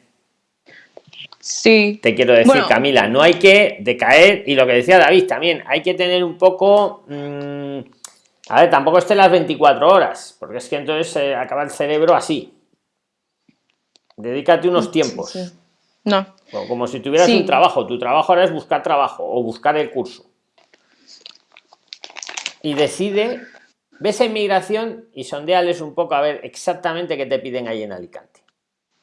Sí. Te quiero decir, Camila, no hay que decaer. Y lo que decía David también, hay que tener un poco. Mm, a ver, tampoco esté las 24 horas, porque es que entonces se acaba el cerebro así. Dedícate unos tiempos. No. Como si tuvieras un trabajo. Tu trabajo ahora es buscar trabajo o buscar el curso. Y decide, ves en migración y sondeales un poco a ver exactamente qué te piden ahí en Alicante.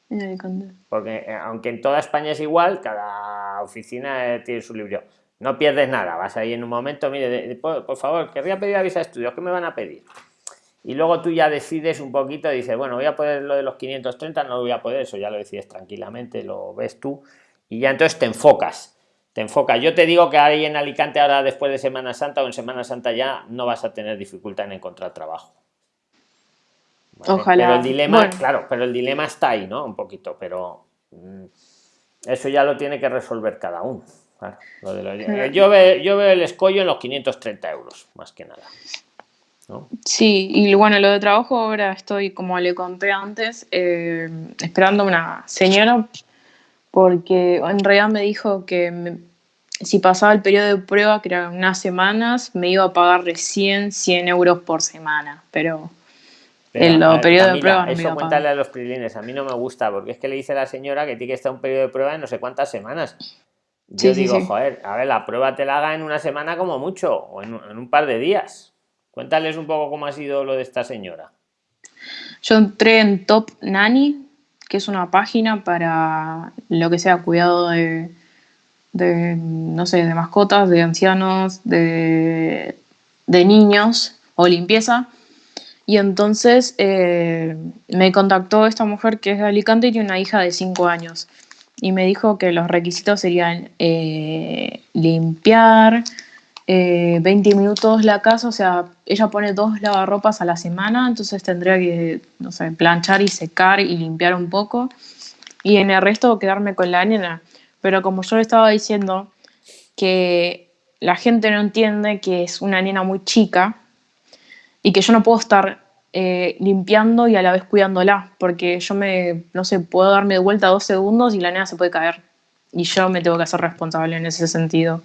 En Alicante. Porque eh, aunque en toda España es igual, cada oficina eh, tiene su libro. No pierdes nada, vas ahí en un momento, mire, por, por favor, querría pedir a visa de estudios, ¿qué me van a pedir? Y luego tú ya decides un poquito, dices, bueno, voy a poder lo de los 530, no lo voy a poder, eso ya lo decides tranquilamente, lo ves tú, y ya entonces te enfocas, te enfocas. Yo te digo que ahí en Alicante ahora después de Semana Santa o en Semana Santa ya no vas a tener dificultad en encontrar trabajo. Ojalá. Pero el dilema, claro, pero el dilema está ahí, ¿no? Un poquito, pero mm, eso ya lo tiene que resolver cada uno. yo, veo, yo veo el escollo en los 530 euros, más que nada. Sí, y bueno, lo de trabajo ahora estoy, como le conté antes, eh, esperando una señora porque en realidad me dijo que si pasaba el periodo de prueba, que eran unas semanas, me iba a pagar recién 100 euros por semana, pero, el periodo de prueba no Eso cuéntale a los prilines, a mí no me gusta, porque es que le dice a la señora que tiene que estar un periodo de prueba en no sé cuántas semanas. Yo digo, joder, a ver, la prueba te la haga en una semana como mucho, o en un par de días. Cuéntales un poco cómo ha sido lo de esta señora. Yo entré en Top Nanny, que es una página para lo que sea cuidado de, no sé, de mascotas, de ancianos, de, niños o limpieza. Y entonces eh, me contactó esta mujer que es de Alicante y tiene una hija de 5 años. Y me dijo que los requisitos serían eh, limpiar, 20 eh, minutos la casa, o sea, ella pone dos lavarropas a la semana, entonces tendría que, no sé, planchar y secar y limpiar un poco. Y en el resto quedarme con la nena. Pero como yo le estaba diciendo que la gente no entiende que es una nena muy chica y que yo no puedo estar eh, limpiando y a la vez cuidándola, porque yo me, no sé, puedo darme de vuelta dos segundos y la nena se puede caer. Y yo me tengo que hacer responsable en ese sentido.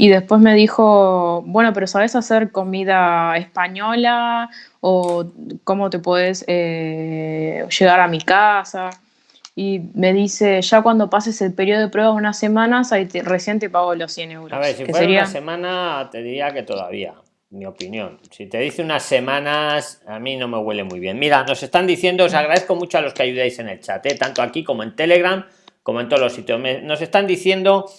Y después me dijo, bueno, pero ¿sabes hacer comida española? ¿O cómo te puedes eh, llegar a mi casa? Y me dice, ya cuando pases el periodo de prueba unas semanas, ahí recién te pago los 100 euros. A ver, si fuera una semana, te diría que todavía, mi opinión. Si te dice unas semanas, a mí no me huele muy bien. Mira, nos están diciendo, os agradezco mucho a los que ayudáis en el chat, ¿eh? tanto aquí como en Telegram, como en todos los sitios. nos están diciendo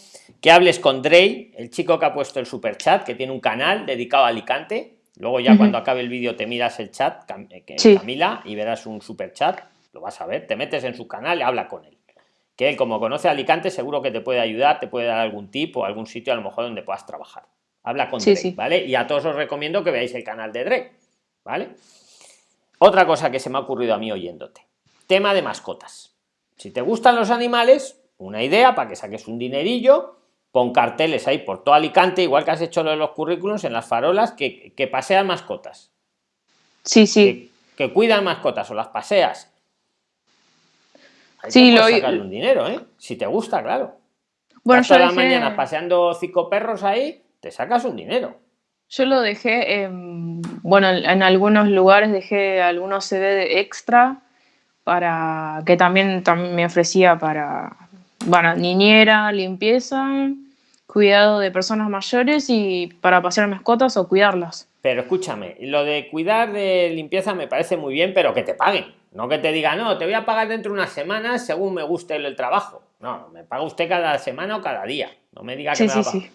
que hables con Drey, el chico que ha puesto el super chat, que tiene un canal dedicado a Alicante. Luego ya cuando acabe el vídeo te miras el chat, eh, Camila, y verás un super chat. Lo vas a ver, te metes en su canal y habla con él. Que él, como conoce a Alicante, seguro que te puede ayudar, te puede dar algún tip o algún sitio a lo mejor donde puedas trabajar. Habla con Drake, ¿vale? Y a todos os recomiendo que veáis el canal de Drake, ¿vale? Otra cosa que se me ha ocurrido a mí oyéndote. Tema de mascotas. Si te gustan los animales, una idea para que saques un dinerillo pon carteles ahí por todo Alicante, igual que has hecho lo de los currículums en las farolas, que, que pasean mascotas. Sí, sí. Que, cuidan mascotas o las paseas. Ahí sí, lo sacarle un dinero, ¿eh? Si te gusta, claro. Bueno, todas las mañanas paseando cinco perros ahí, te sacas un dinero. Yo lo dejé, bueno, en algunos lugares dejé algunos CD extra para que también, también me ofrecía para, bueno, niñera, limpieza, cuidado de personas mayores y para pasear mascotas o cuidarlas. Pero escúchame, lo de cuidar de limpieza me parece muy bien, pero que te paguen. No que te diga, no, te voy a pagar dentro de unas semanas según me guste el, trabajo. No, me paga usted cada semana o cada día. No me diga que me sí,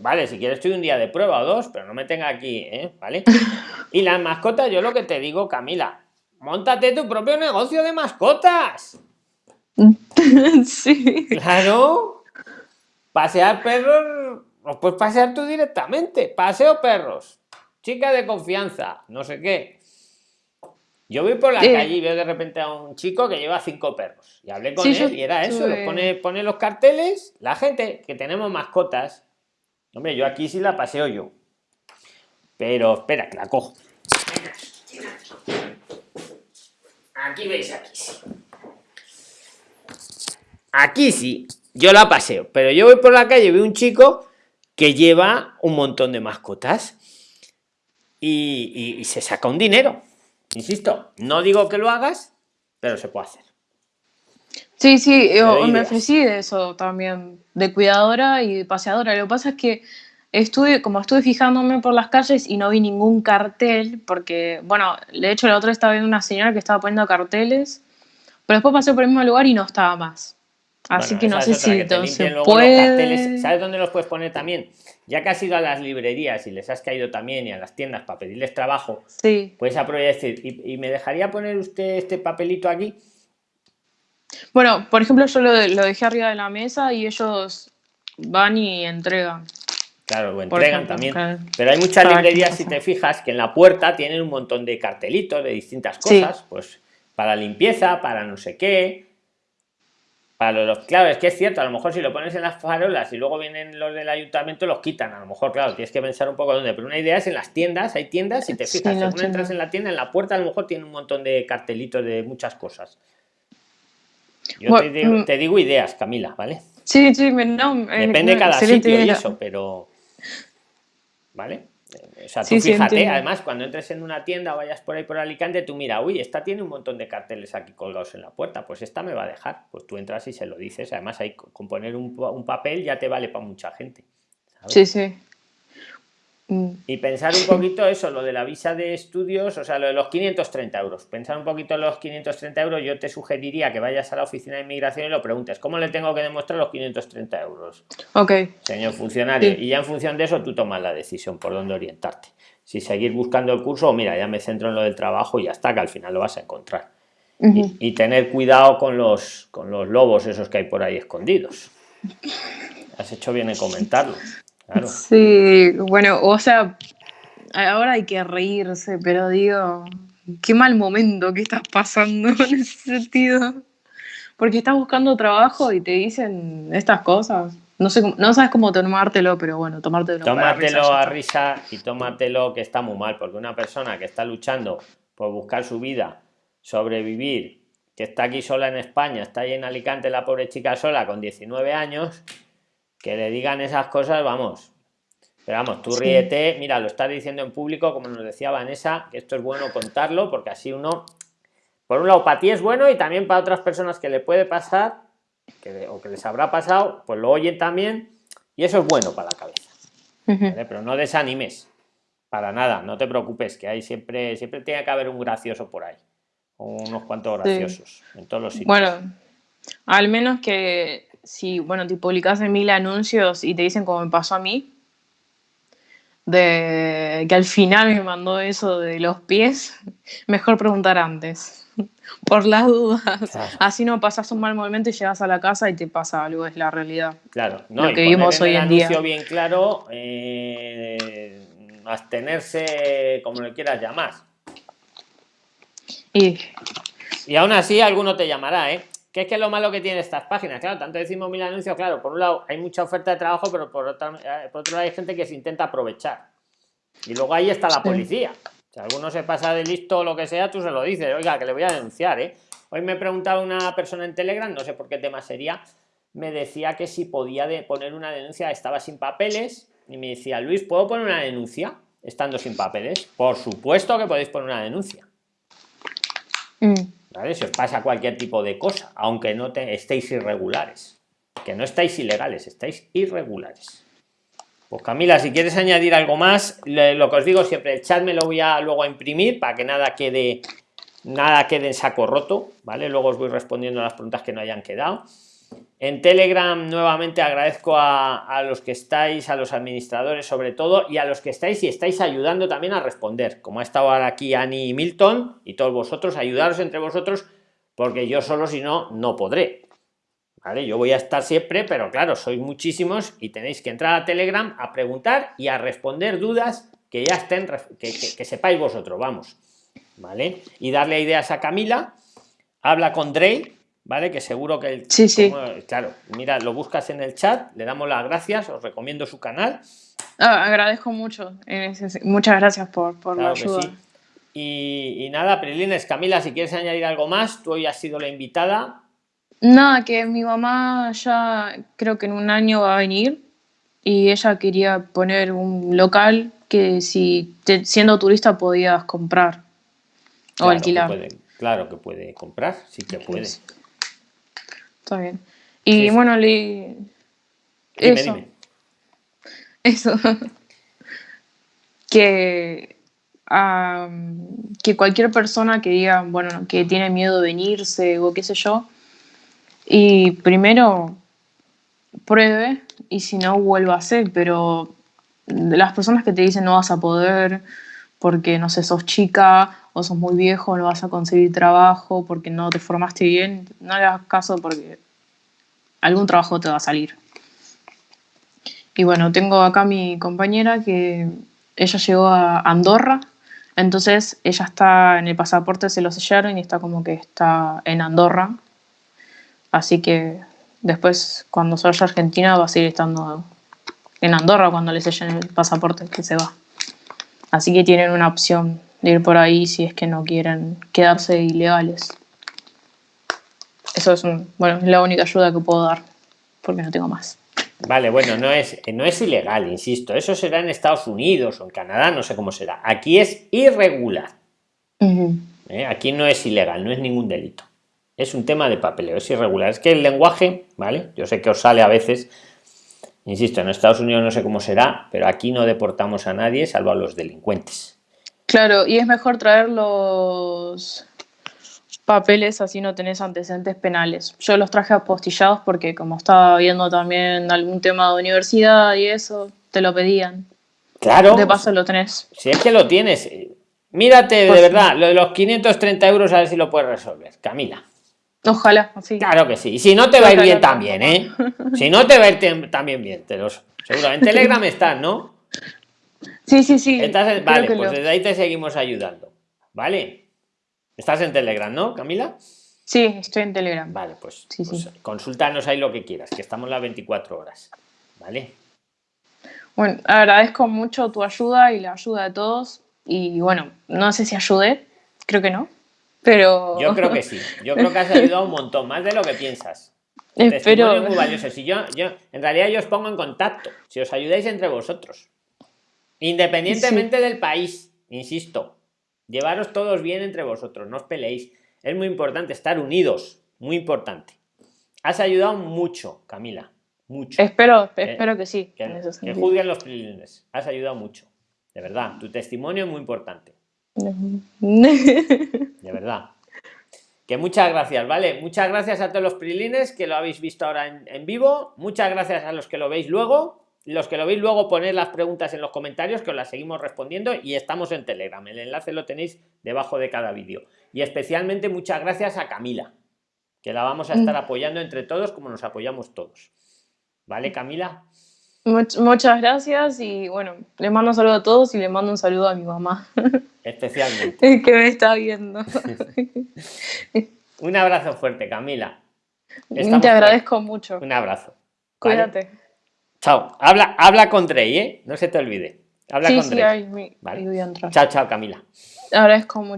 Vale, si quieres estoy un día de prueba o dos, pero no me tenga aquí, ¿eh? ¿Vale? y las mascotas, yo lo que te digo, Camila, montate tu propio negocio de mascotas. sí. Claro. Pasear perros, los puedes pasear tú directamente. Paseo perros. Chica de confianza, no sé qué. Yo voy por la calle y veo de repente a un chico que lleva cinco perros. Y hablé con él y era eso. Pone, pone los carteles. La gente que tenemos mascotas. Hombre, yo aquí sí la paseo yo. Pero espera, que la cojo. Aquí veis, aquí sí. Aquí sí, yo la paseo, pero yo voy por la calle y veo un chico que lleva un montón de mascotas y, se saca un dinero. Insisto, no digo que lo hagas, pero se puede hacer. Sí, sí, yo me ofrecí de eso también, de cuidadora y paseadora. Lo que pasa es que estuve, como estuve fijándome por las calles y no vi ningún cartel, porque, bueno, de hecho la otra estaba viendo una señora que estaba poniendo carteles, pero después pasé por el mismo lugar y no estaba más. Así que no sé si se puede... ¿Sabes dónde los puedes poner también? Ya que has ido a las librerías y les has caído también y a las tiendas para pedirles trabajo, sí. puedes aprovechar y, ¿y me dejaría poner usted este papelito aquí? Bueno, por ejemplo, yo lo, dejé arriba de la mesa y ellos van y entregan. Claro, lo entregan también. Pero hay muchas librerías, si te fijas, que en la puerta tienen un montón de cartelitos de distintas cosas, pues para limpieza, para no sé qué, para los, claro, es que es cierto, a lo mejor si lo pones en las farolas y luego vienen los del ayuntamiento, los quitan. A lo mejor, claro, tienes que pensar un poco dónde. Pero una idea es en las tiendas, hay tiendas, y te fijas, según entras en la tienda, en la puerta a lo mejor tiene un montón de cartelitos de muchas cosas. Yo te, digo, mm. te, digo, ideas, Camila, ¿vale? Sí, sí, no, Depende de cada sitio y eso, pero. ¿Vale? O sea, tú fíjate, además, cuando entres en una tienda o vayas por ahí por Alicante, tú mira, uy, esta tiene un montón de carteles aquí colgados en la puerta, pues esta me va a dejar. Pues tú entras y se lo dices. Además, hay con poner un, un papel ya te vale para mucha gente. Sí, sí. Mm. Y pensar un poquito eso, lo de la visa de estudios, o sea, lo de los 530 euros. Pensar un poquito en los 530 euros, yo te sugeriría que vayas a la oficina de inmigración y lo preguntes, ¿cómo le tengo que demostrar los 530 euros? Ok. Señor funcionario. Y ya en función de eso tú tomas la decisión por dónde orientarte. Si seguir buscando el curso o mira, ya me centro en lo del trabajo y ya está, que al final lo vas a encontrar. y, tener cuidado con los, con los lobos esos que hay por ahí escondidos. Has hecho bien en Sí, bueno, o sea, ahora hay que reírse, pero digo, qué mal momento que estás pasando en ese sentido. Porque estás buscando trabajo y te dicen estas cosas. No sé, no sabes cómo tomártelo, pero bueno, tomártelo. Tómatelo a risa y tómatelo que está muy mal, porque una persona que está luchando por buscar su vida, sobrevivir, que está aquí sola en España, está ahí en Alicante la pobre chica sola con 19 años, que le digan esas cosas, vamos, Pero vamos, tú ríete, mira, lo estás diciendo en público, como nos decía Vanessa, que esto es bueno contarlo, porque así uno, por un lado, para ti es bueno y también para otras personas que le puede pasar, que, o que les habrá pasado, pues lo oyen también, y eso es bueno para la cabeza. Pero no desanimes, para nada, no te preocupes, que hay siempre, siempre tiene que haber un gracioso por ahí, unos cuantos graciosos en todos los sitios. Bueno, al menos que si, bueno, te publicas en mil anuncios y te dicen como me pasó a mí, de que al final me mandó eso de los pies, mejor preguntar antes, por las dudas. Así no pasas un mal momento y llegas a la casa y te pasa algo, es la realidad. Claro, no, lo que vimos hoy en día. bien claro, eh, abstenerse, como le quieras llamar. Y, y aún así, alguno te llamará, ¿eh? ¿Qué es que lo malo que tiene estas páginas? Claro, tanto decimos mil anuncios, claro, por un lado hay mucha oferta de trabajo, pero por, otra, eh, por otro lado hay gente que se intenta aprovechar. Y luego ahí está la policía. Si alguno se pasa de listo o lo que sea, tú se lo dices, oiga, que le voy a denunciar, ¿eh? Hoy me preguntaba una persona en Telegram, no sé por qué tema sería, me decía que si podía de poner una denuncia, estaba sin papeles, y me decía, Luis, ¿puedo poner una denuncia estando sin papeles? Por supuesto que podéis poner una denuncia. Mm. Si os pasa cualquier tipo de cosa, aunque no te, estéis irregulares, que no estáis ilegales, estáis irregulares. Pues Camila, si quieres añadir algo más, lo que os digo siempre, el chat me lo voy a luego a imprimir para que nada quede nada quede en saco roto, ¿vale? Luego os voy respondiendo a las preguntas que no hayan quedado. En Telegram nuevamente agradezco a, los que estáis, a los administradores sobre todo, y a los que estáis y estáis ayudando también a responder, como ha estado ahora aquí Annie Milton y todos vosotros, ayudaros entre vosotros, porque yo solo si no, no podré. ¿Vale? Yo voy a estar siempre, pero claro, sois muchísimos y tenéis que entrar a Telegram a preguntar y a responder dudas que ya estén, que, sepáis vosotros, vamos. ¿Vale? Y darle ideas a Camila, habla con Drake ¿vale? Que seguro que el... Sí, sí. claro, mira, lo buscas en el chat, le damos las gracias, os recomiendo su canal. Ah, agradezco mucho, muchas gracias por, por la ayuda. Y, nada, Prilines, Camila, si quieres añadir algo más, tú hoy has sido la invitada. Nada, que mi mamá ya creo que en un año va a venir y ella quería poner un local que si siendo turista podías comprar o alquilar. claro que puede comprar, sí que puede. Está bien. Y bueno, le... eso. Eso. que, que cualquier persona que diga, bueno, que tiene miedo de venirse o qué sé yo, y primero pruebe y si no vuelva a hacer, pero las personas que te dicen no vas a poder porque no sé, sos chica o sos muy viejo, no vas a conseguir trabajo porque no te formaste bien, no le hagas caso porque algún trabajo te va a salir. Y bueno, tengo acá mi compañera que ella llegó a Andorra, entonces ella está en el pasaporte, se lo sellaron y está como que está en Andorra. Así que después, cuando se vaya a Argentina, va a seguir estando en Andorra cuando le sellen el pasaporte que se va. Así que tienen una opción de ir por ahí si es que no quieren quedarse ilegales. Eso es, bueno, es la única ayuda que puedo dar, porque no tengo más. Vale, bueno, no es, no es ilegal, insisto. Eso será en Estados Unidos o en Canadá, no sé cómo será. Aquí es irregular. ¿Eh? Aquí no es ilegal, no es ningún delito. Es un tema de papeleo, es irregular. Es que el lenguaje, ¿vale? Yo sé que os sale a veces, insisto, en Estados Unidos no sé cómo será, pero aquí no deportamos a nadie salvo a los delincuentes. Claro, y es mejor traer los papeles así no tenés antecedentes penales. Yo los traje apostillados porque como estaba viendo también algún tema de universidad y eso, te lo pedían. Claro. De paso lo tenés. Si es que lo tienes. Mírate, de pues verdad, lo de los 530 euros a ver si lo puedes resolver. Camila. Ojalá, sí. Claro que sí. Y si no te va a ir bien también, ¿eh? Si no te va a ir también bien, te los... Seguro. En Telegram estás, ¿no? Sí, sí, sí. Vale, pues desde ahí te seguimos ayudando. ¿Vale? Estás en Telegram, ¿no, Camila? Sí, estoy en Telegram. Vale, pues, sí, pues consúltanos ahí lo que quieras, que estamos las 24 horas. ¿Vale? Bueno, agradezco mucho tu ayuda y la ayuda de todos. Y bueno, no sé si ayudé, creo que no, pero... Yo creo que sí, yo creo que has ayudado un montón, más de lo que piensas. Espero... muy valioso. Si yo, yo, en realidad yo os pongo en contacto, si os ayudáis entre vosotros. Independientemente del país, insisto, llevaros todos bien entre vosotros, no os peleéis. Es muy importante estar unidos, muy importante. Has ayudado mucho, Camila, mucho. Espero, espero que sí. Que, que juzguen los. Has ayudado mucho, de verdad. Tu testimonio es muy importante. De verdad. Que muchas gracias, ¿vale? Muchas gracias a todos los prilines que lo habéis visto ahora en, en vivo. Muchas gracias a los que lo veis luego los que lo veis luego poner las preguntas en los comentarios que os las seguimos respondiendo y estamos en telegram el enlace lo tenéis debajo de cada vídeo y especialmente muchas gracias a camila que la vamos a estar mm. apoyando entre todos como nos apoyamos todos vale camila muchas gracias y bueno le mando un saludo a todos y le mando un saludo a mi mamá especialmente que me está viendo un abrazo fuerte camila te agradezco mucho un abrazo cuídate Chao. Habla, habla con Drey, ¿eh? No se te olvide. Habla con Drey. vale. Chao, chao, Camila. Agradezco mucho.